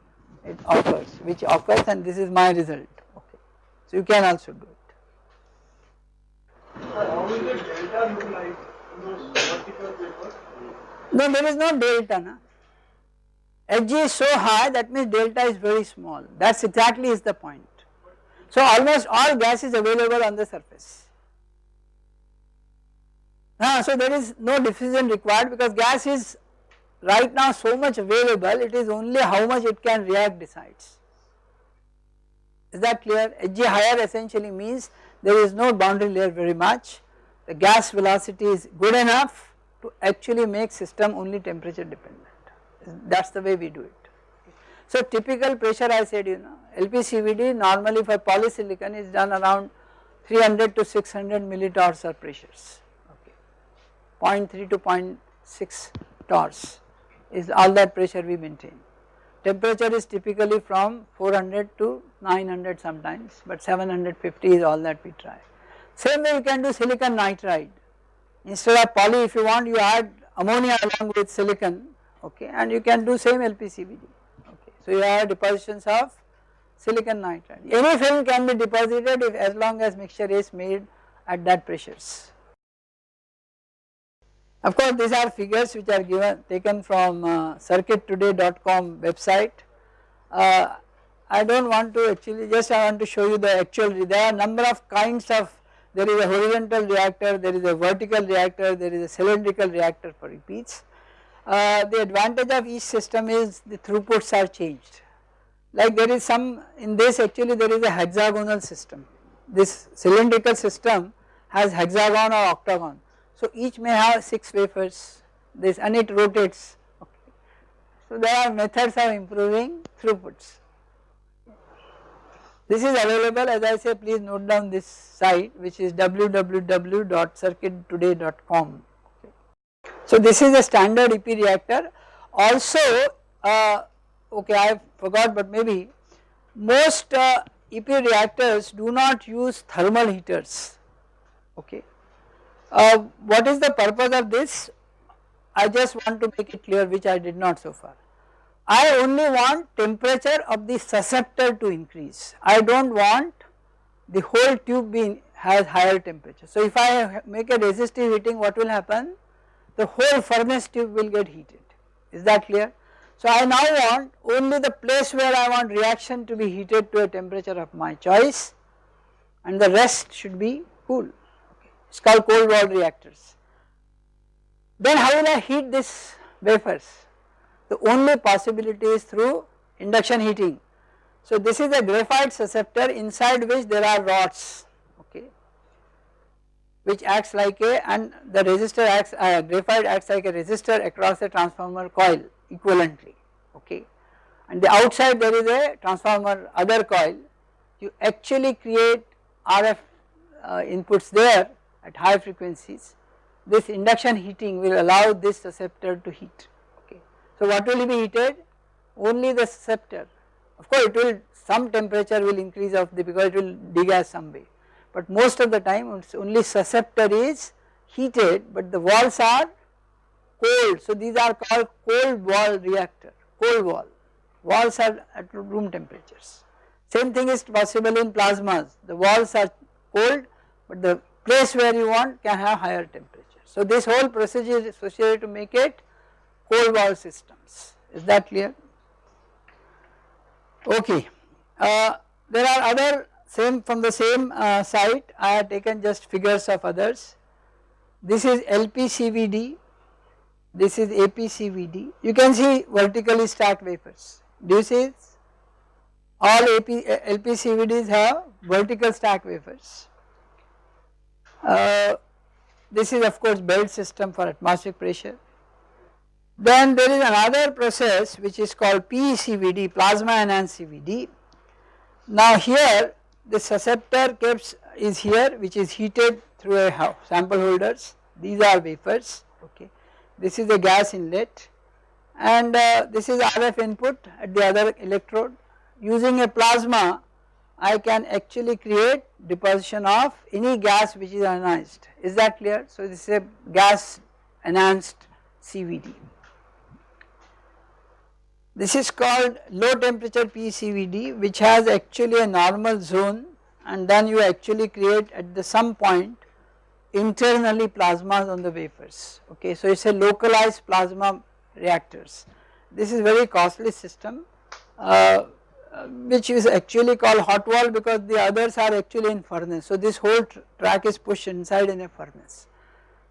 it occurs, which occurs and this is my result, okay. So you can also do it. How will the delta look like in those vertical papers? No, there is no delta. Na? Hg is so high that means delta is very small. That's exactly is the point. So almost all gas is available on the surface. Ah, so there is no diffusion required because gas is right now so much available it is only how much it can react decides. Is that clear? Hg higher essentially means there is no boundary layer very much, the gas velocity is good enough to actually make system only temperature dependent, that is the way we do it. So typical pressure I said you know LPCVD normally for polysilicon is done around 300 to 600 millitorrs of pressures, okay. 0.3 to 0.6 torrs is all that pressure we maintain. Temperature is typically from 400 to 900 sometimes but 750 is all that we try. Same way you can do silicon nitride instead of poly if you want you add ammonia along with silicon okay and you can do same LPCVD okay. So you have depositions of silicon nitride. Any film can be deposited if as long as mixture is made at that pressures. Of course these are figures which are given taken from uh, circuittoday.com website. Uh, I do not want to actually just I want to show you the actual there are number of kinds of there is a horizontal reactor, there is a vertical reactor, there is a cylindrical reactor for repeats. Uh, the advantage of each system is the throughputs are changed like there is some in this actually there is a hexagonal system this cylindrical system has hexagon or octagon so each may have 6 wafers this and it rotates okay. So there are methods of improving throughputs. This is available as I say please note down this site which is www.circuittoday.com. So this is a standard EP reactor also uh, okay I forgot but maybe most uh, EP reactors do not use thermal heaters okay uh, what is the purpose of this? I just want to make it clear which I did not so far. I only want temperature of the susceptor to increase. I do not want the whole tube being has higher temperature. So if I make a resistive heating what will happen? The whole furnace tube will get heated. is that clear. So I now want only the place where I want reaction to be heated to a temperature of my choice and the rest should be cool, okay. it is called cold wall reactors. Then how will I heat these wafers? The only possibility is through induction heating. So this is a graphite susceptor inside which there are rods okay which acts like a and the resistor acts uh, graphite acts like a resistor across the transformer coil equivalently okay and the outside there is a transformer other coil you actually create RF uh, inputs there at high frequencies this induction heating will allow this susceptor to heat. So what will be heated? Only the susceptor of course it will some temperature will increase of the because it will degas some way. But most of the time only susceptor is heated but the walls are cold. So these are called cold wall reactor cold wall. Walls are at room temperatures. Same thing is possible in plasmas. The walls are cold but the place where you want can have higher temperature. So this whole procedure is associated to make it cold wall systems is that clear okay. Uh, there are other same from the same uh, site I have taken just figures of others. This is LPCVD, this is APCVD. You can see vertically stacked wafers. Do you see all AP, LPCVDs have vertical stack wafers. Uh, this is of course belt system for atmospheric pressure. Then there is another process which is called PECVD, plasma enhanced CVD. Now here the susceptor caps is here which is heated through a sample holders, these are wafers okay. This is a gas inlet and uh, this is RF input at the other electrode. Using a plasma I can actually create deposition of any gas which is ionized, is that clear? So this is a gas enhanced CVD. This is called low temperature PCVD which has actually a normal zone and then you actually create at the some point internally plasmas on the wafers okay. So it is a localized plasma reactors. This is very costly system uh, which is actually called hot wall because the others are actually in furnace. So this whole tr track is pushed inside in a furnace.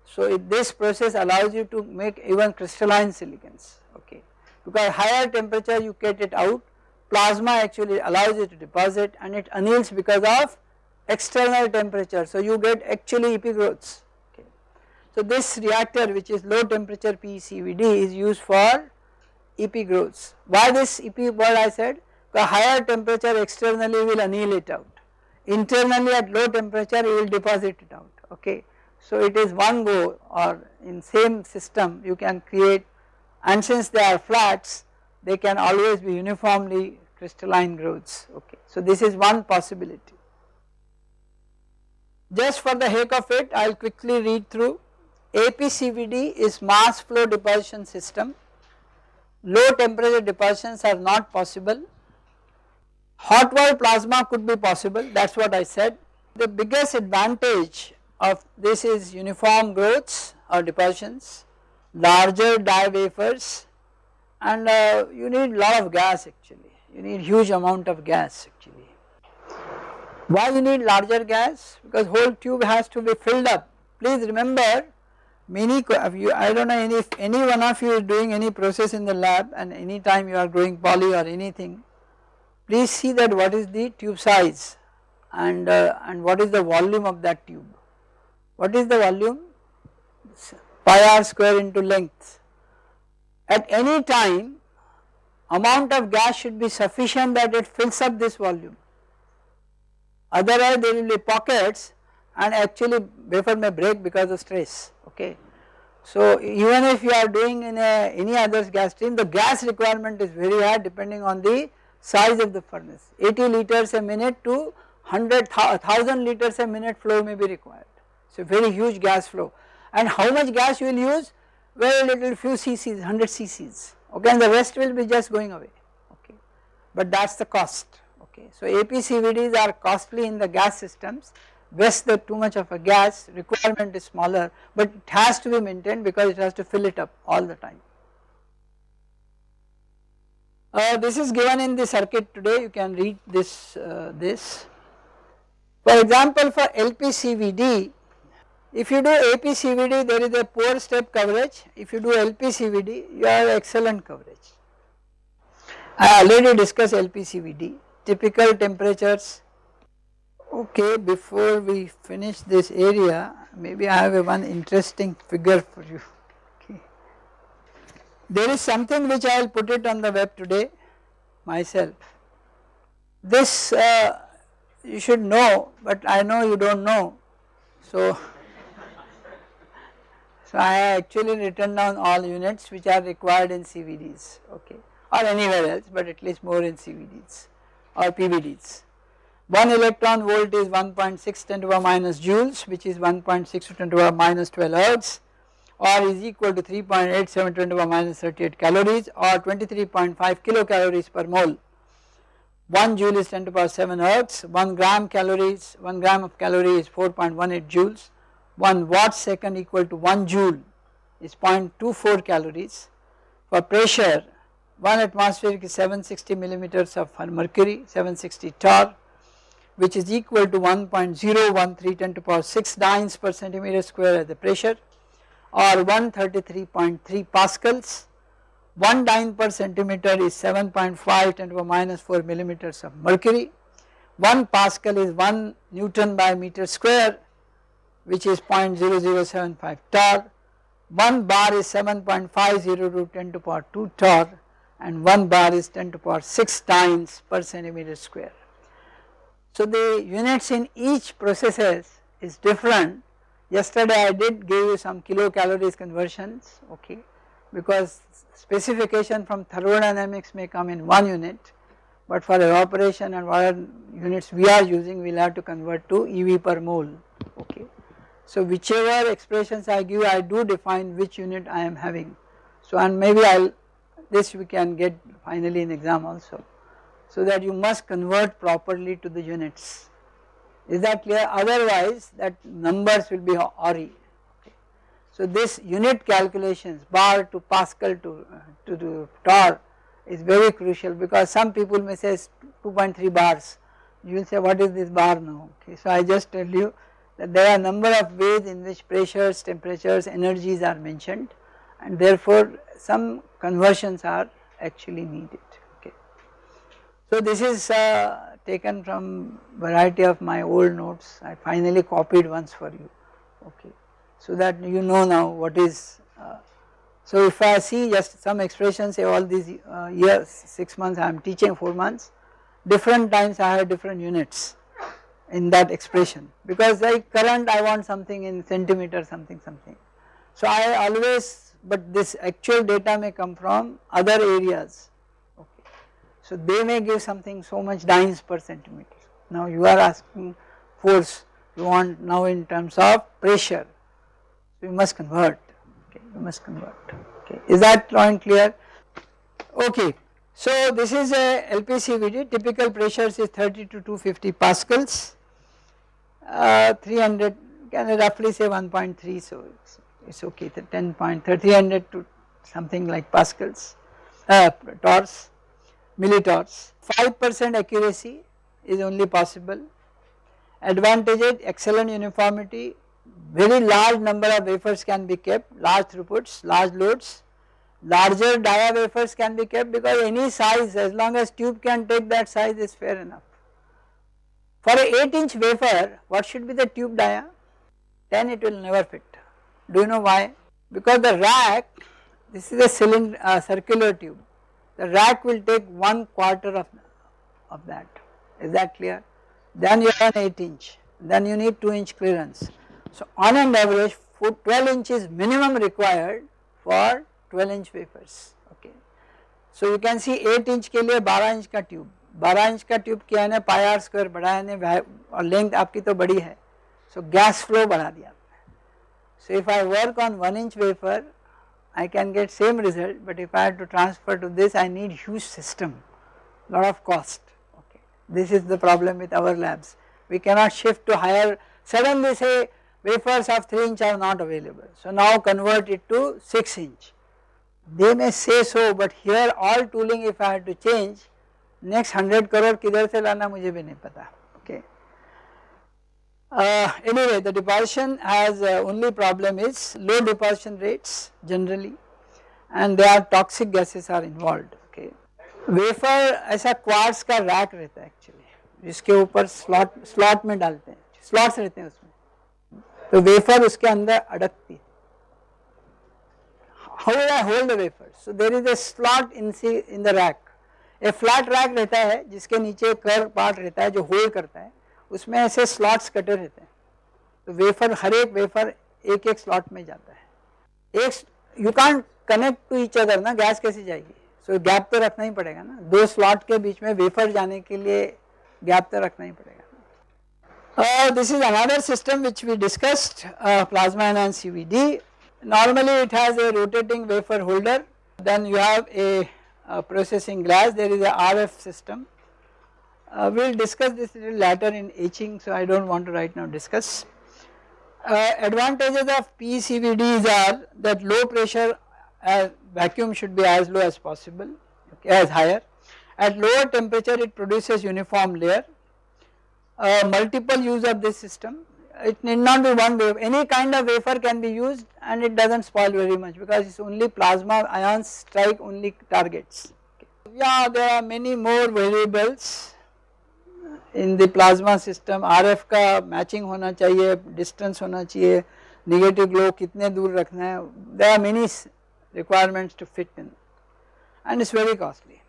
So this process allows you to make even crystalline silicons okay because higher temperature you get it out plasma actually allows it to deposit and it anneals because of external temperature so you get actually epi growths okay. So this reactor which is low temperature PECVD is used for epi growths. Why this epi word I said the higher temperature externally will anneal it out internally at low temperature you will deposit it out okay. So it is one go or in same system you can create and since they are flats they can always be uniformly crystalline growths okay. So this is one possibility. Just for the heck of it I will quickly read through APCVD is mass flow deposition system low temperature depositions are not possible hot wall plasma could be possible that is what I said. The biggest advantage of this is uniform growths or depositions larger die wafers and uh, you need lot of gas actually, you need huge amount of gas actually. Why you need larger gas? Because whole tube has to be filled up. Please remember many, you, I do not know any, if any one of you is doing any process in the lab and any time you are growing poly or anything, please see that what is the tube size and, uh, and what is the volume of that tube. What is the volume? Pi r square into length. At any time amount of gas should be sufficient that it fills up this volume otherwise there will be pockets and actually wafer may break because of stress okay. So even if you are doing in a, any other gas stream the gas requirement is very high depending on the size of the furnace 80 liters a minute to 100 1000 liters a minute flow may be required. So very huge gas flow and how much gas you will use? Very little few cc's 100 cc's. Okay and the rest will be just going away. Okay. But that is the cost. Okay. So APCVDs are costly in the gas systems. Waste the too much of a gas requirement is smaller but it has to be maintained because it has to fill it up all the time. Uh, this is given in the circuit today. You can read this uh, this. For example for LPCVD if you do APCVD there is a poor step coverage if you do LPCVD you have excellent coverage. I already discussed LPCVD typical temperatures okay before we finish this area maybe I have one interesting figure for you okay. There is something which I will put it on the web today myself. This uh, you should know but I know you do not know so so I actually written down all units which are required in CVDs okay or anywhere else but at least more in CVDs or PVDs. 1 electron volt is 1.6 10 to the minus joules which is 1.6 to 10 to the minus 12 ergs or is equal to 3.87 10 to the minus 38 calories or 23.5 kilocalories per mole. 1 joule is 10 to the power 7 ergs, 1 gram calories, 1 gram of calorie is 4.18 joules 1 watt second equal to 1 joule is 0.24 calories. For pressure 1 atmospheric is 760 millimeters of mercury 760 torr which is equal to 1.013 10 to the power 6 dynes per centimeter square as the pressure or 133.3 pascals. 1 dyne per centimeter is 7.5 10 to the minus 4 millimeters of mercury. 1 pascal is 1 newton by meter square which is 0.0075 torr, 1 bar is 7.50 to 10 to power 2 torr and 1 bar is 10 to power 6 times per centimeter square. So the units in each processes is different. Yesterday I did give you some kilocalories conversions okay because specification from thermodynamics may come in one unit but for evaporation and whatever units we are using we will have to convert to EV per mole okay. So whichever expressions I give I do define which unit I am having. So and maybe I will this we can get finally in exam also. So that you must convert properly to the units. Is that clear? Otherwise that numbers will be ori. Okay. So this unit calculations bar to Pascal to, to, to torr is very crucial because some people may say 2.3 bars. You will say what is this bar now? Okay. So I just tell you that there are number of ways in which pressures, temperatures, energies are mentioned and therefore some conversions are actually needed. Okay. So this is uh, taken from variety of my old notes. I finally copied once for you. Okay. So that you know now what is uh, so if I see just some expressions say all these uh, years 6 months I am teaching 4 months different times I have different units in that expression. Because like current I want something in centimeter something something. So I always but this actual data may come from other areas. Okay. So they may give something so much dynes per centimeter. Now you are asking force you want now in terms of pressure. So you must convert. Okay you must convert. Okay. Is that point clear? Okay. So this is a LPCVD typical pressures is 30 to 250 pascals uh, 300 can I roughly say 1.3 so it's, okay the 10 point 300 to something like pascals uh, millitorrs 5% accuracy is only possible. Advantages excellent uniformity very large number of wafers can be kept large throughputs large loads. Larger dia wafers can be kept because any size as long as tube can take that size is fair enough for a 8 inch wafer what should be the tube dia? Then it will never fit. Do you know why? Because the rack this is a cylinder uh, circular tube. The rack will take one quarter of, of that. Is that clear? Then you have an 8 inch. Then you need 2 inch clearance. So on an average 12 inch is minimum required for 12 inch wafers. Okay. So you can see 8 inch ke liye 12 inch ka tube. 12 inch का tube किया है ना पाई are square बढ़ाया ने और length आपकी तो बड़ी है। सो गैस फ्लो बढ़ा दिया आपने। So if I work on one inch wafer I can get same result but if I to transfer to this I need huge system lot of cost okay this is the problem with our labs we cannot shift to higher suddenly say wafers of three inch are not available so now convert it to six inch they may say so but here all tooling if I have to change next hundred crore किधर से लाना मुझे भी नहीं पता। Okay anyway the deposition has only problem is low deposition rates generally and they are toxic gases are involve okay wafer ऐसा quartz का rack रहता है एक्चुअली जिसके ऊपर स्लॉट स्लॉट में डालते हैं स्लॉट्स रहते हैं उसमें। तो वेफर उसके अंदर अड़कती है। How will I hold the wafer? So there is a slot in, in the rack. A flat rack रहता है जिसके नीचे कर पार्ट रहता है जो होल्ड करता है उसमें ऐसे स्लॉट्स कटे रहते हैं। तो वेफर हर एक वेफर एक एक स्लॉट में जाता है। एक you can connect to each other ना गैस कैसे जाएगी? सो so, गैप तो रखना ही पड़ेगा ना। दो स्लॉट के बीच में वेफर जाने के लिए गैप तो रखना ही पड़ेगा। Uh, this is another system which we discussed, uh, plasma enhanced CVD. Normally it has a rotating wafer holder, then you have a, a processing glass, there is a RF system. Uh, we will discuss this little later in etching, so I do not want to right now discuss. Uh, advantages of PCVDs are that low pressure uh, vacuum should be as low as possible, okay, as higher. At lower temperature it produces uniform layer uh, multiple use of this system it need not be one wave any kind of wafer can be used and it does not spoil very much because it is only plasma ions strike only targets. Okay. Yeah there are many more variables in the plasma system RF का matching होना चाहिए distance होना चाहिए negative glow कितने दूर रखना है there are many requirements to fit in and it is very costly.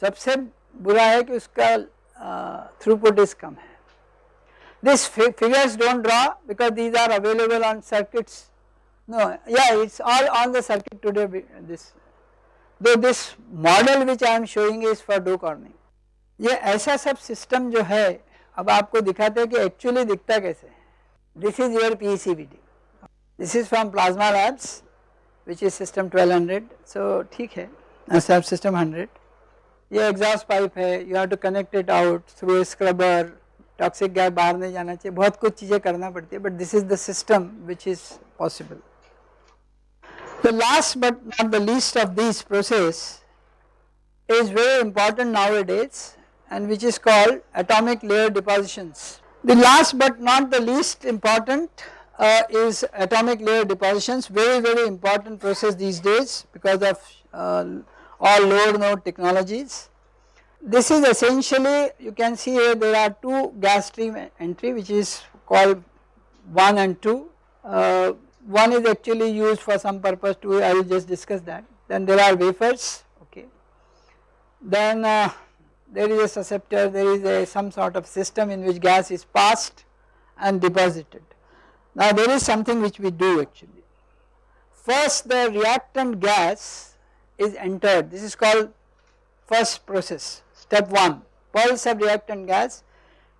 सबसे बुरा है कि उसका uh, throughput is कम है these figures do not draw because these are available on circuits. No, yeah, it is all on the circuit today. This, though this model which I am showing is for Dow Corning. ये ऐसा सब system जो है अब आपको दिखाते हैं कि एक्चुअली दिखता कैसे this is your P this is from plasma labs is system 1200 so ठीक है ऐसा सिस्टम 100 ये एग्जॉस्ट पाइप है you have to connect it out through scrubber toxic gas बाहर नहीं जाना चाहिए बहुत कुछ चीज़ें करना पड़ती है but this is the system which is possible The last but not the least of these process is very important nowadays and which is called atomic layer depositions. The last but not the least important uh, is atomic layer depositions very very important process these days because of uh, all lower node technologies. This is essentially you can see here there are two gas stream entry which is called 1 and 2. Uh, one is actually used for some purpose 2 I will just discuss that. Then there are wafers okay. Then uh, there is a susceptor there is a some sort of system in which gas is passed and deposited. Now there is something which we do actually. First the reactant gas is entered this is called first process Step 1 pulse of reactant gas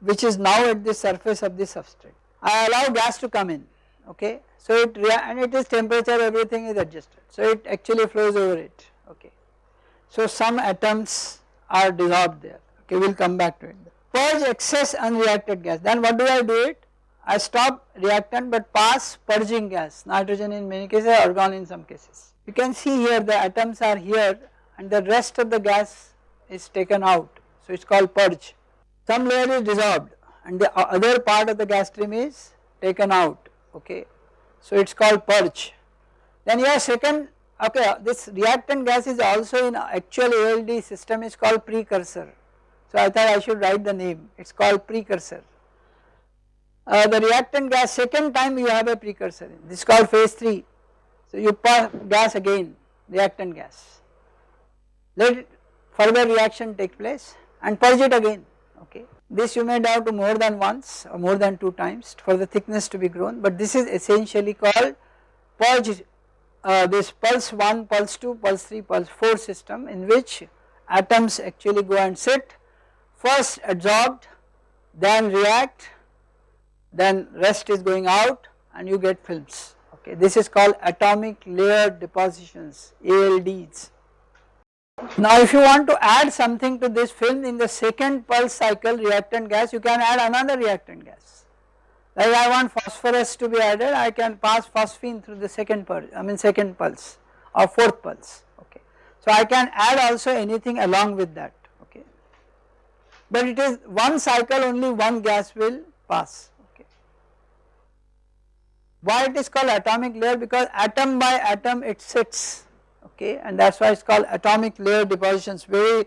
which is now at the surface of the substrate. I allow gas to come in okay. So it and it is temperature everything is adjusted so it actually flows over it okay. So some atoms are dissolved there okay we will come back to it. Purge excess unreacted gas then what do I do it? I stop reactant but pass purging gas nitrogen in many cases argon in some cases. You can see here the atoms are here and the rest of the gas is taken out. So it is called purge. Some layer is dissolved and the other part of the gas stream is taken out okay? So it is called purge. Then your second okay this reactant gas is also in actual ALD system is called precursor. So I thought I should write the name. It is called precursor. Uh, the reactant gas second time you have a precursor. This is called phase 3 so you pass gas again reactant gas. Let further reaction take place and purge it again okay. This you may to more than once or more than two times for the thickness to be grown but this is essentially called purge uh, this pulse 1, pulse 2, pulse 3, pulse 4 system in which atoms actually go and sit first adsorbed then react then rest is going out and you get films okay this is called atomic layer depositions ALDs now if you want to add something to this film in the second pulse cycle reactant gas you can add another reactant gas. Like I want phosphorus to be added I can pass phosphine through the second pulse I mean second pulse or fourth pulse okay. So I can add also anything along with that okay. But it is one cycle only one gas will pass okay. Why it is called atomic layer because atom by atom it sits okay and that is why it is called atomic layer depositions very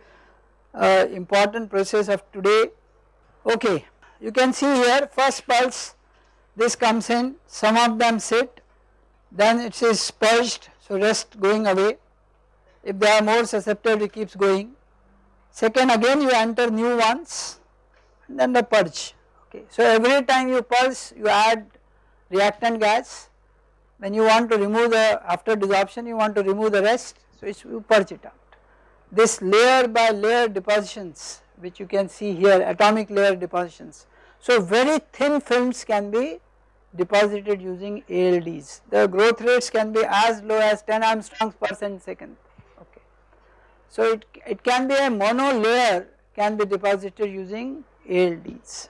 uh, important process of today okay. You can see here first pulse this comes in some of them sit then it is purged so rest going away if they are more susceptible it keeps going. Second again you enter new ones and then the purge okay. So every time you pulse you add reactant gas when you want to remove the after desorption you want to remove the rest so you purge it out. This layer by layer depositions which you can see here atomic layer depositions. So very thin films can be deposited using ALDs. The growth rates can be as low as 10 angstroms per cent second okay. So it, it can be a mono layer can be deposited using ALDs.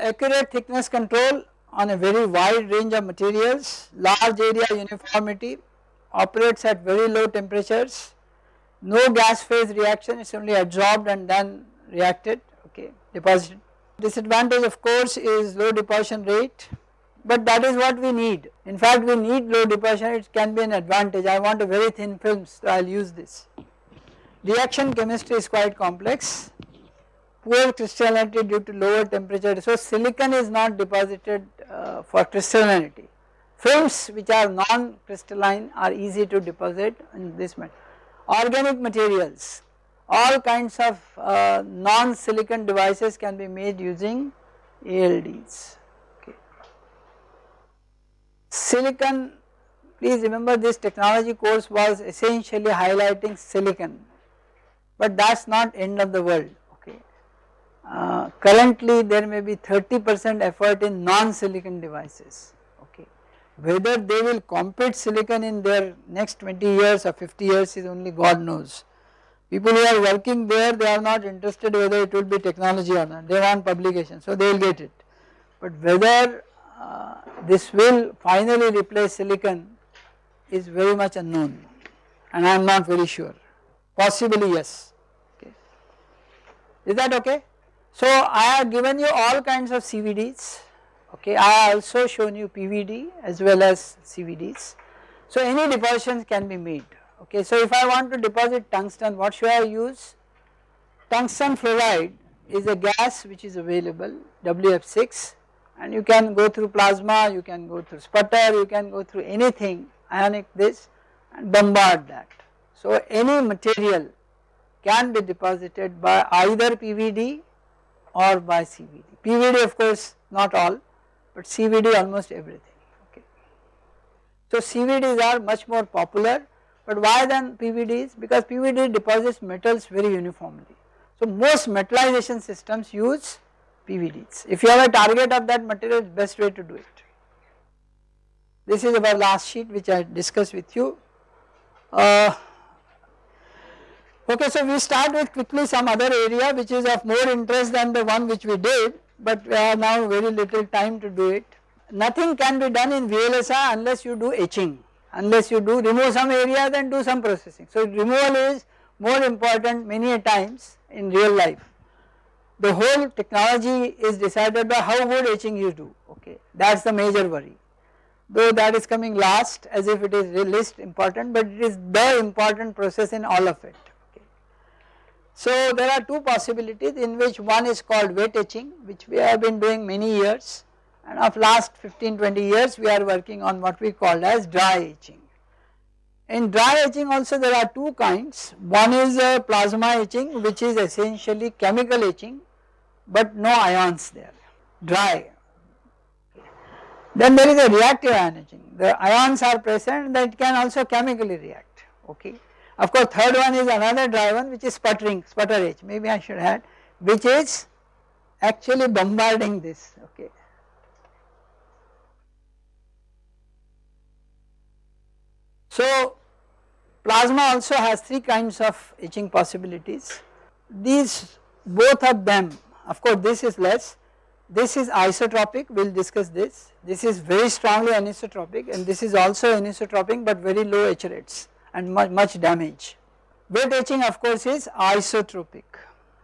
Accurate thickness control on a very wide range of materials, large area uniformity, operates at very low temperatures, no gas phase reaction it is only absorbed and then reacted okay deposited Disadvantage of course is low deposition rate but that is what we need. In fact we need low deposition it can be an advantage I want a very thin film so I will use this. Reaction chemistry is quite complex poor crystallinity due to lower temperature so silicon is not deposited uh, for crystallinity. Films which are non-crystalline are easy to deposit in this method. Organic materials all kinds of uh, non-silicon devices can be made using ALDs. Okay. Silicon, please remember this technology course was essentially highlighting silicon, but that is not end of the world. Uh, currently there may be 30 percent effort in non-silicon devices. Okay. Whether they will compete silicon in their next 20 years or 50 years is only God knows People who are working there they are not interested whether it will be technology or not they want publication so they will get it. But whether uh, this will finally replace silicon is very much unknown and I am not very sure possibly yes okay. Is that okay? So I have given you all kinds of CVDs okay I also shown you PVD as well as CVDs. So any depositions can be made Okay, so if I want to deposit tungsten, what should I use? Tungsten fluoride is a gas which is available, WF6 and you can go through plasma, you can go through sputter, you can go through anything ionic this and bombard that. So any material can be deposited by either PVD or by CVD. PVD of course not all but CVD almost everything okay. So CVDs are much more popular but why then PVDs? Because PVD deposits metals very uniformly. So most metallization systems use PVDs. If you have a target of that material, best way to do it. This is our last sheet which I discussed with you. Uh, okay, so we start with quickly some other area which is of more interest than the one which we did, but we have now very little time to do it. Nothing can be done in VLSI unless you do etching unless you do remove some area then do some processing. So removal is more important many a times in real life. The whole technology is decided by how good etching you do okay that is the major worry though that is coming last as if it is least important but it is the important process in all of it. So there are two possibilities in which one is called wet etching which we have been doing many years and of last 15 20 years we are working on what we call as dry etching. In dry etching also there are two kinds one is a plasma etching which is essentially chemical etching but no ions there dry. Then there is a reactive ion etching the ions are present that can also chemically react okay. Of course third one is another dry one which is sputtering sputter etch maybe I should add which is actually bombarding this okay. So plasma also has three kinds of etching possibilities. These both of them of course this is less, this is isotropic we will discuss this, this is very strongly anisotropic and this is also anisotropic but very low etch rates and much, much damage. Wet etching of course is isotropic.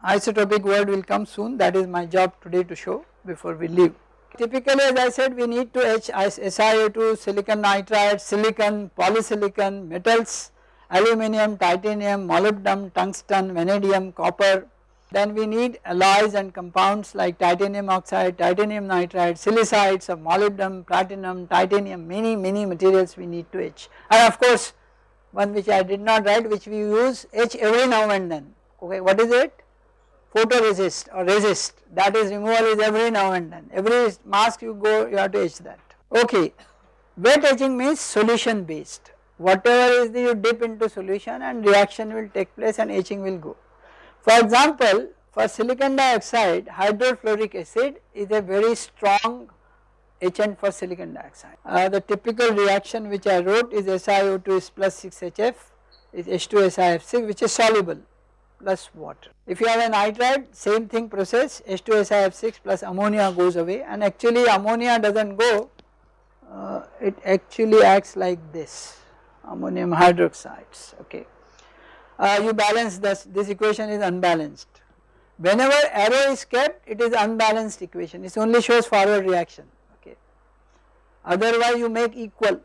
Isotropic word will come soon that is my job today to show before we leave. Typically as I said we need to etch SiO2, silicon nitride, silicon, polysilicon, metals, aluminum, titanium, molybdenum, tungsten, vanadium, copper. Then we need alloys and compounds like titanium oxide, titanium nitride, silicides of molybdenum, platinum, titanium, many many materials we need to etch. And of course one which I did not write which we use etch every now and then. Okay, what is it? Photoresist or resist that is removal is every now and then. Every mask you go you have to etch that. Okay, wet etching means solution based. Whatever is the you dip into solution and reaction will take place and etching will go. For example, for silicon dioxide hydrofluoric acid is a very strong etchant for silicon dioxide. Uh, the typical reaction which I wrote is SiO2 is plus 6HF is H2SiF6 which is soluble plus water. If you have a nitride same thing process H2SiF6 plus ammonia goes away and actually ammonia does not go uh, it actually acts like this ammonium hydroxides okay. Uh, you balance this, this equation is unbalanced. Whenever arrow is kept it is unbalanced equation it only shows forward reaction otherwise you make equal.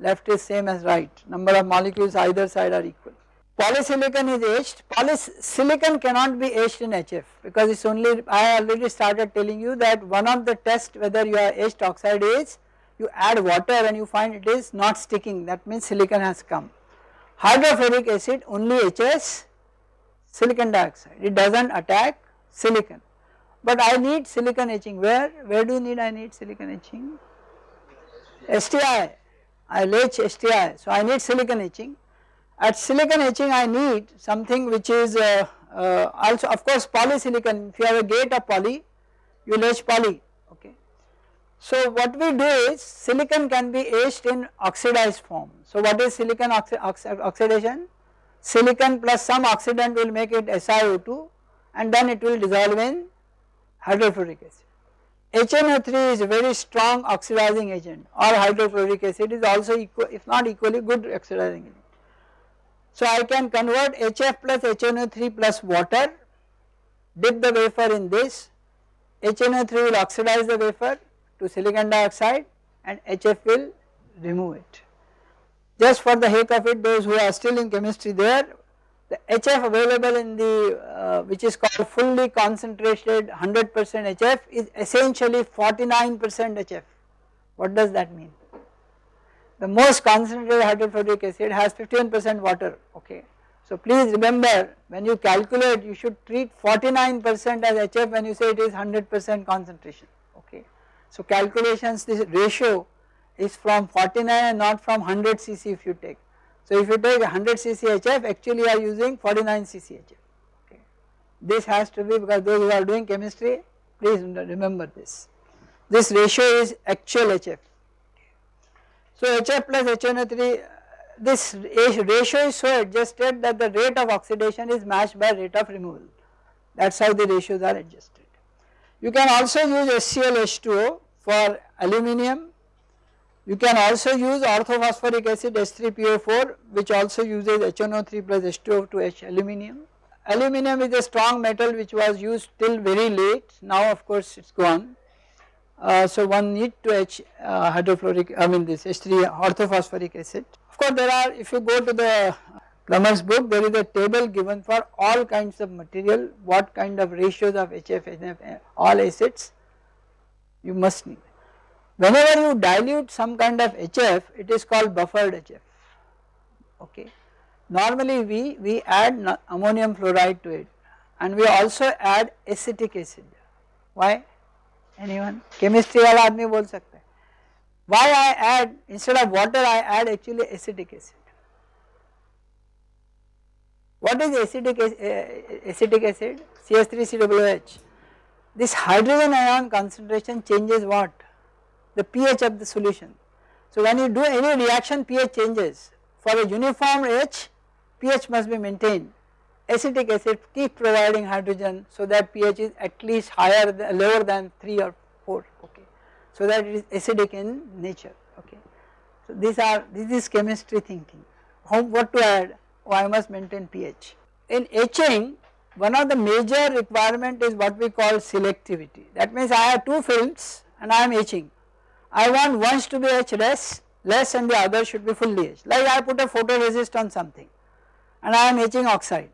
Left is same as right. Number of molecules either side are equal. Polysilicon is etched, polysilicon cannot be etched in HF because it is only I already started telling you that one of the test whether you are etched oxide is you add water and you find it is not sticking. That means silicon has come. Hydrofluoric acid only etches silicon dioxide. It does not attack silicon. But I need silicon etching. Where where do you need I need silicon etching STI, I will etch STI, so I need silicon etching. At silicon etching I need something which is uh, uh, also of course polysilicon, if you have a gate of poly, you will etch poly, okay. So what we do is silicon can be etched in oxidized form. So what is silicon oxi oxi oxidation? Silicon plus some oxidant will make it SiO2 and then it will dissolve in hydrofluoric acid. HNO3 is a very strong oxidizing agent or hydrofluoric acid is also equal if not equally good oxidizing agent. So I can convert HF plus HNO3 plus water, dip the wafer in this, HNO3 will oxidize the wafer to silicon dioxide and HF will remove it. Just for the heck of it those who are still in chemistry there the HF available in the uh, which is called fully concentrated 100 percent HF is essentially 49 percent HF. What does that mean? The most concentrated hydrofluoric acid has 15 percent water okay. So please remember when you calculate you should treat 49 percent as HF when you say it is 100 percent concentration okay. So calculations this ratio is from 49 and not from 100 cc if you take so if you take 100 CCHF actually you are using 49 CCHF okay. This has to be because those who are doing chemistry please remember this. This ratio is actual HF. So HF plus HNO3 uh, this ratio is so adjusted that the rate of oxidation is matched by rate of removal that is how the ratios are adjusted. You can also use HClH2O for aluminium you can also use orthophosphoric acid H3PO4 which also uses HNO3 plus H2O to etch aluminum. Aluminum is a strong metal which was used till very late now of course it is gone. Uh, so one need to H uh, hydrofluoric I mean this H3 orthophosphoric acid. Of course there are if you go to the Plummer's book there is a table given for all kinds of material what kind of ratios of HF, NF all acids you must need. Whenever you dilute some kind of HF, it is called buffered HF, okay. Normally we, we add ammonium fluoride to it and we also add acetic acid. Why? Anyone? Chemistry wala aadmi bol sakta. Why I add, instead of water I add actually acetic acid. What is acetic, eh, eh, acetic acid? CH3COOH. This hydrogen ion concentration changes what? The pH of the solution. So when you do any reaction pH changes for a uniform H pH must be maintained acetic acid keep providing hydrogen so that pH is at least higher than, lower than 3 or 4 okay so that it is acidic in nature okay. So these are this is chemistry thinking what to add? Oh I must maintain pH. In etching one of the major requirement is what we call selectivity that means I have two films and I am etching. I want one to be etched less, less and the other should be fully etched like I put a photoresist on something and I am etching oxide.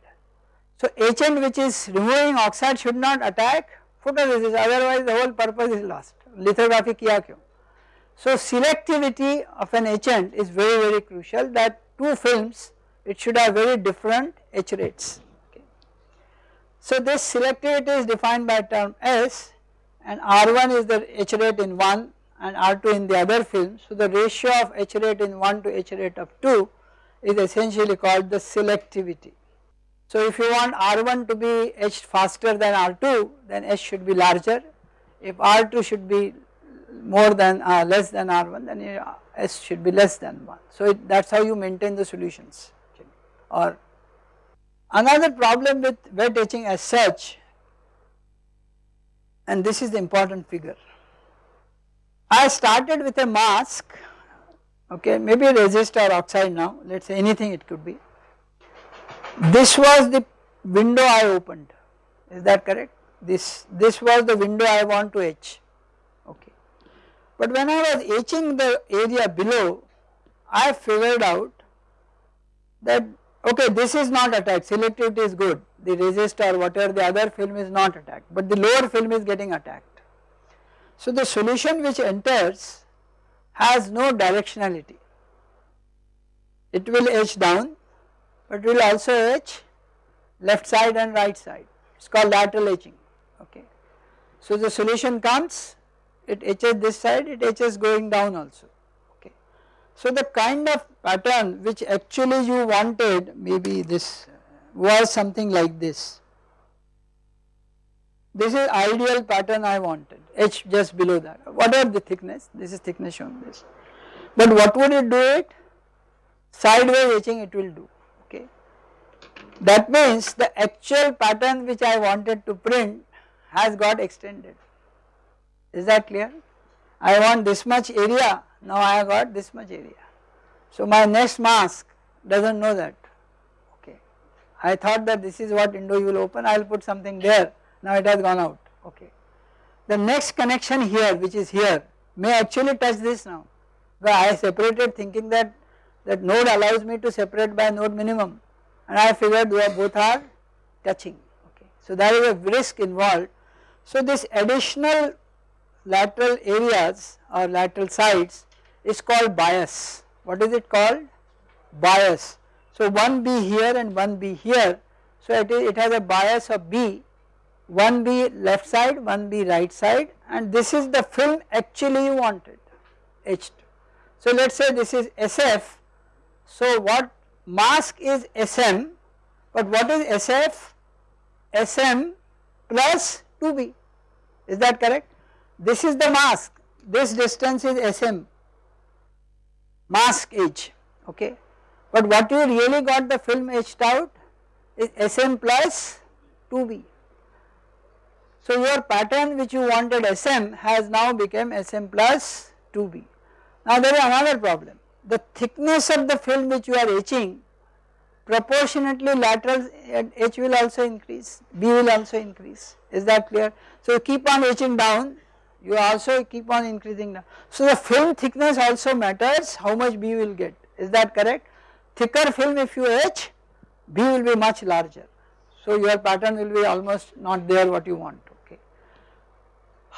So etchant which is removing oxide should not attack photoresist otherwise the whole purpose is lost lithography kiya kyun. So selectivity of an etchant is very very crucial that two films it should have very different etch rates. So this selectivity is defined by term S and R1 is the etch rate in one and R2 in the other film. So the ratio of etch rate in 1 to etch rate of 2 is essentially called the selectivity. So if you want R1 to be etched faster than R2 then S should be larger, if R2 should be more than uh, less than R1 then S should be less than 1. So that is how you maintain the solutions or another problem with wet etching as such and this is the important figure. I started with a mask. Okay maybe resist or oxide now. Let us say anything it could be. This was the window I opened. Is that correct? This this was the window I want to etch. Okay. But when I was etching the area below I figured out that okay this is not attacked. Selectivity is good. The resistor whatever the other film is not attacked. But the lower film is getting attacked. So the solution which enters has no directionality it will etch down but will also etch left side and right side it is called lateral etching okay. So the solution comes it etches this side it etches going down also okay. So the kind of pattern which actually you wanted maybe this was something like this. This is ideal pattern I wanted H just below that whatever the thickness this is thickness shown this. But what would it do it? Sideways etching it will do okay. That means the actual pattern which I wanted to print has got extended is that clear? I want this much area now I have got this much area. So my next mask does not know that okay. I thought that this is what window you will open I will put something there now it has gone out okay. The next connection here which is here may actually touch this now I separated thinking that that node allows me to separate by node minimum and I figured they are both are touching okay. So there is a risk involved. So this additional lateral areas or lateral sides is called bias. What is it called? Bias. So one B here and one B here. So it, is, it has a bias of B, one B left side, one B right side and this is the film actually you wanted etched. So let us say this is SF. So what mask is SM but what is SF? SM plus 2B is that correct? This is the mask, this distance is SM, mask edge, okay. But what you really got the film etched out is SM plus 2B. So your pattern which you wanted SM has now become SM plus 2B. Now there is another problem, the thickness of the film which you are etching proportionately lateral etch will also increase, B will also increase, is that clear? So keep on etching down you also keep on increasing now. So the film thickness also matters how much B will get is that correct? Thicker film if you etch B will be much larger so your pattern will be almost not there what you want.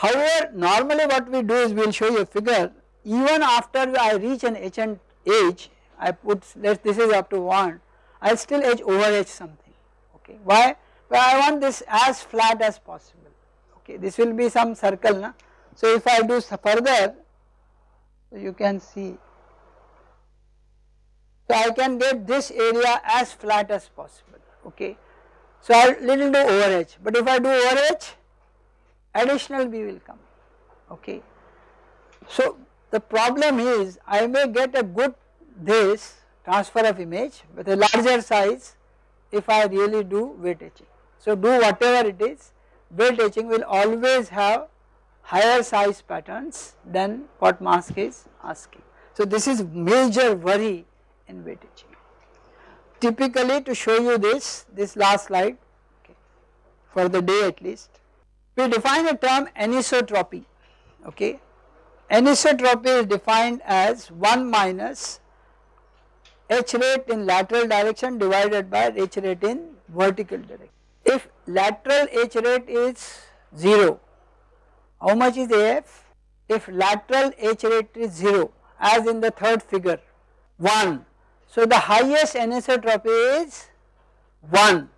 However normally what we do is we will show you a figure. Even after I reach an H and H I put let this is up to 1 I still edge over H something. Okay. Why? Well I want this as flat as possible. Okay. This will be some circle na? So if I do further, you can see, so I can get this area as flat as possible, okay. So I little do over H but if I do overage, additional B will come, okay. So the problem is I may get a good this transfer of image with a larger size if I really do wet etching. So do whatever it is, wet etching will always have higher size patterns than what mask is asking. So this is major worry in wet etching. typically to show you this, this last slide okay, for the day at least. We define a term anisotropy okay. Anisotropy is defined as 1 minus etch rate in lateral direction divided by etch rate in vertical direction. If lateral etch rate is 0, how much is AF? If lateral h rate is 0 as in the third figure 1. So the highest anisotropy is 1.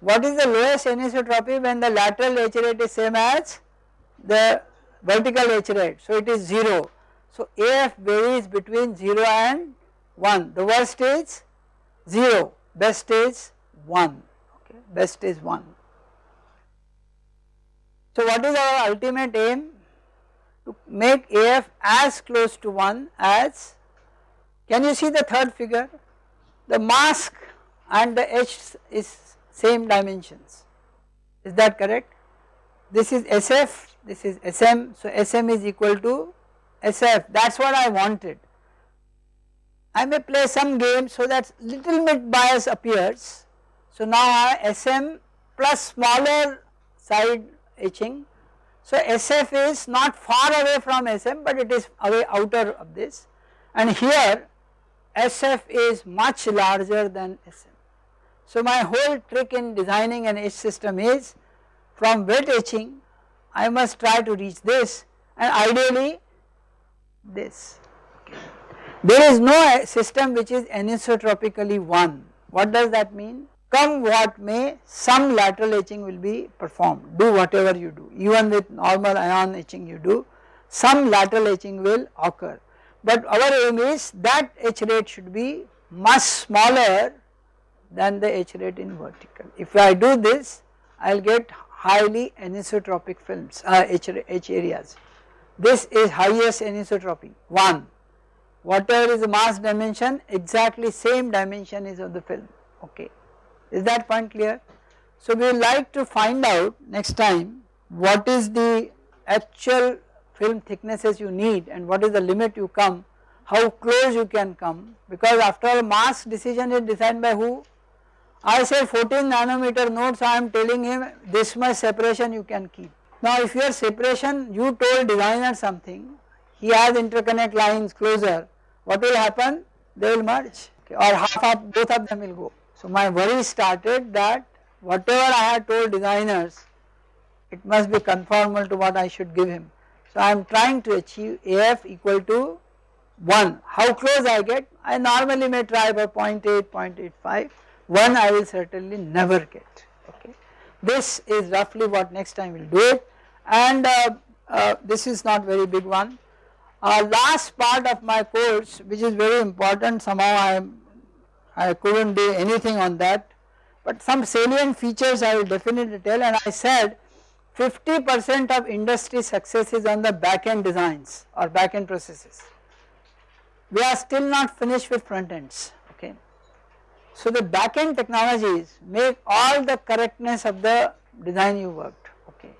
What is the lowest anisotropy when the lateral etch rate is same as the vertical etch rate. So it is 0. So AF varies between 0 and 1. The worst is 0, best is 1, okay, best is 1. So what is our ultimate aim? To make AF as close to 1 as, can you see the third figure? The mask and the H is same dimensions, is that correct? This is SF, this is SM, so SM is equal to SF, that is what I wanted. I may play some game so that little bit bias appears. So now SM plus smaller side etching. So SF is not far away from SM but it is away outer of this and here SF is much larger than SM. So my whole trick in designing an etch system is from wet etching I must try to reach this and ideally this. There is no system which is anisotropically 1. What does that mean? Come what may some lateral etching will be performed do whatever you do even with normal ion etching you do some lateral etching will occur but our aim is that etch rate should be much smaller than the etch rate in vertical. If I do this I will get highly anisotropic films uh, etch, etch areas. This is highest anisotropy 1 whatever is the mask dimension exactly same dimension is of the film okay is that point clear. So we would like to find out next time what is the actual film thicknesses you need and what is the limit you come how close you can come because after all mass decision is decided by who I say 14 nanometer nodes I am telling him this much separation you can keep. Now if your separation you told designer something he has interconnect lines closer, what will happen? They will merge okay, or half of both of them will go. So my worry started that whatever I had told designers, it must be conformal to what I should give him. So I am trying to achieve AF equal to 1. How close I get? I normally may try by 0 0.8, 0.85, 1 I will certainly never get. Okay. This is roughly what next time we will do it and uh, uh, this is not very big one. Uh, last part of my course which is very important somehow I I could not do anything on that but some salient features I will definitely tell and I said 50 percent of industry success is on the back end designs or back end processes. We are still not finished with front ends. So the back end technologies make all the correctness of the design you worked okay.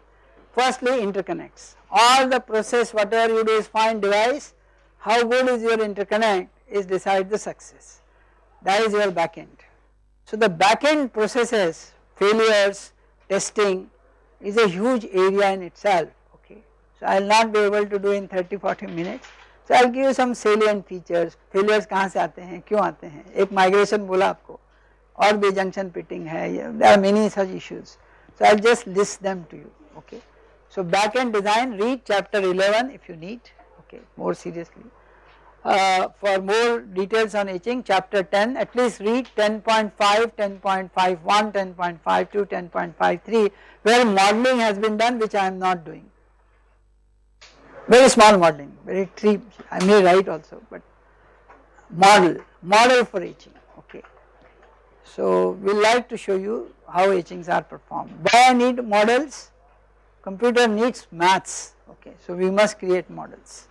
Firstly interconnects all the process whatever you do is fine device how good is your interconnect is decide the success that is your back end. So the back end processes failures testing is a huge area in itself okay. So I will not be able to do in 30 40 minutes. So I will give you some salient features failures कहाँ से आते हैं क्यों आते हैं एक migration बोला आपको और भी junction pitting है there are many such issues. So I will just list them to you okay. So back end design read chapter 11 if you need okay more seriously. Uh, for more details on etching chapter 10 at least read 10.5, 10.51, 10.52, 10.53 where modeling has been done which I am not doing. Very small modeling, very tree, I may write also but model, model for etching okay. So we like to show you how etchings are performed. Why I need models? Computer needs maths okay so we must create models.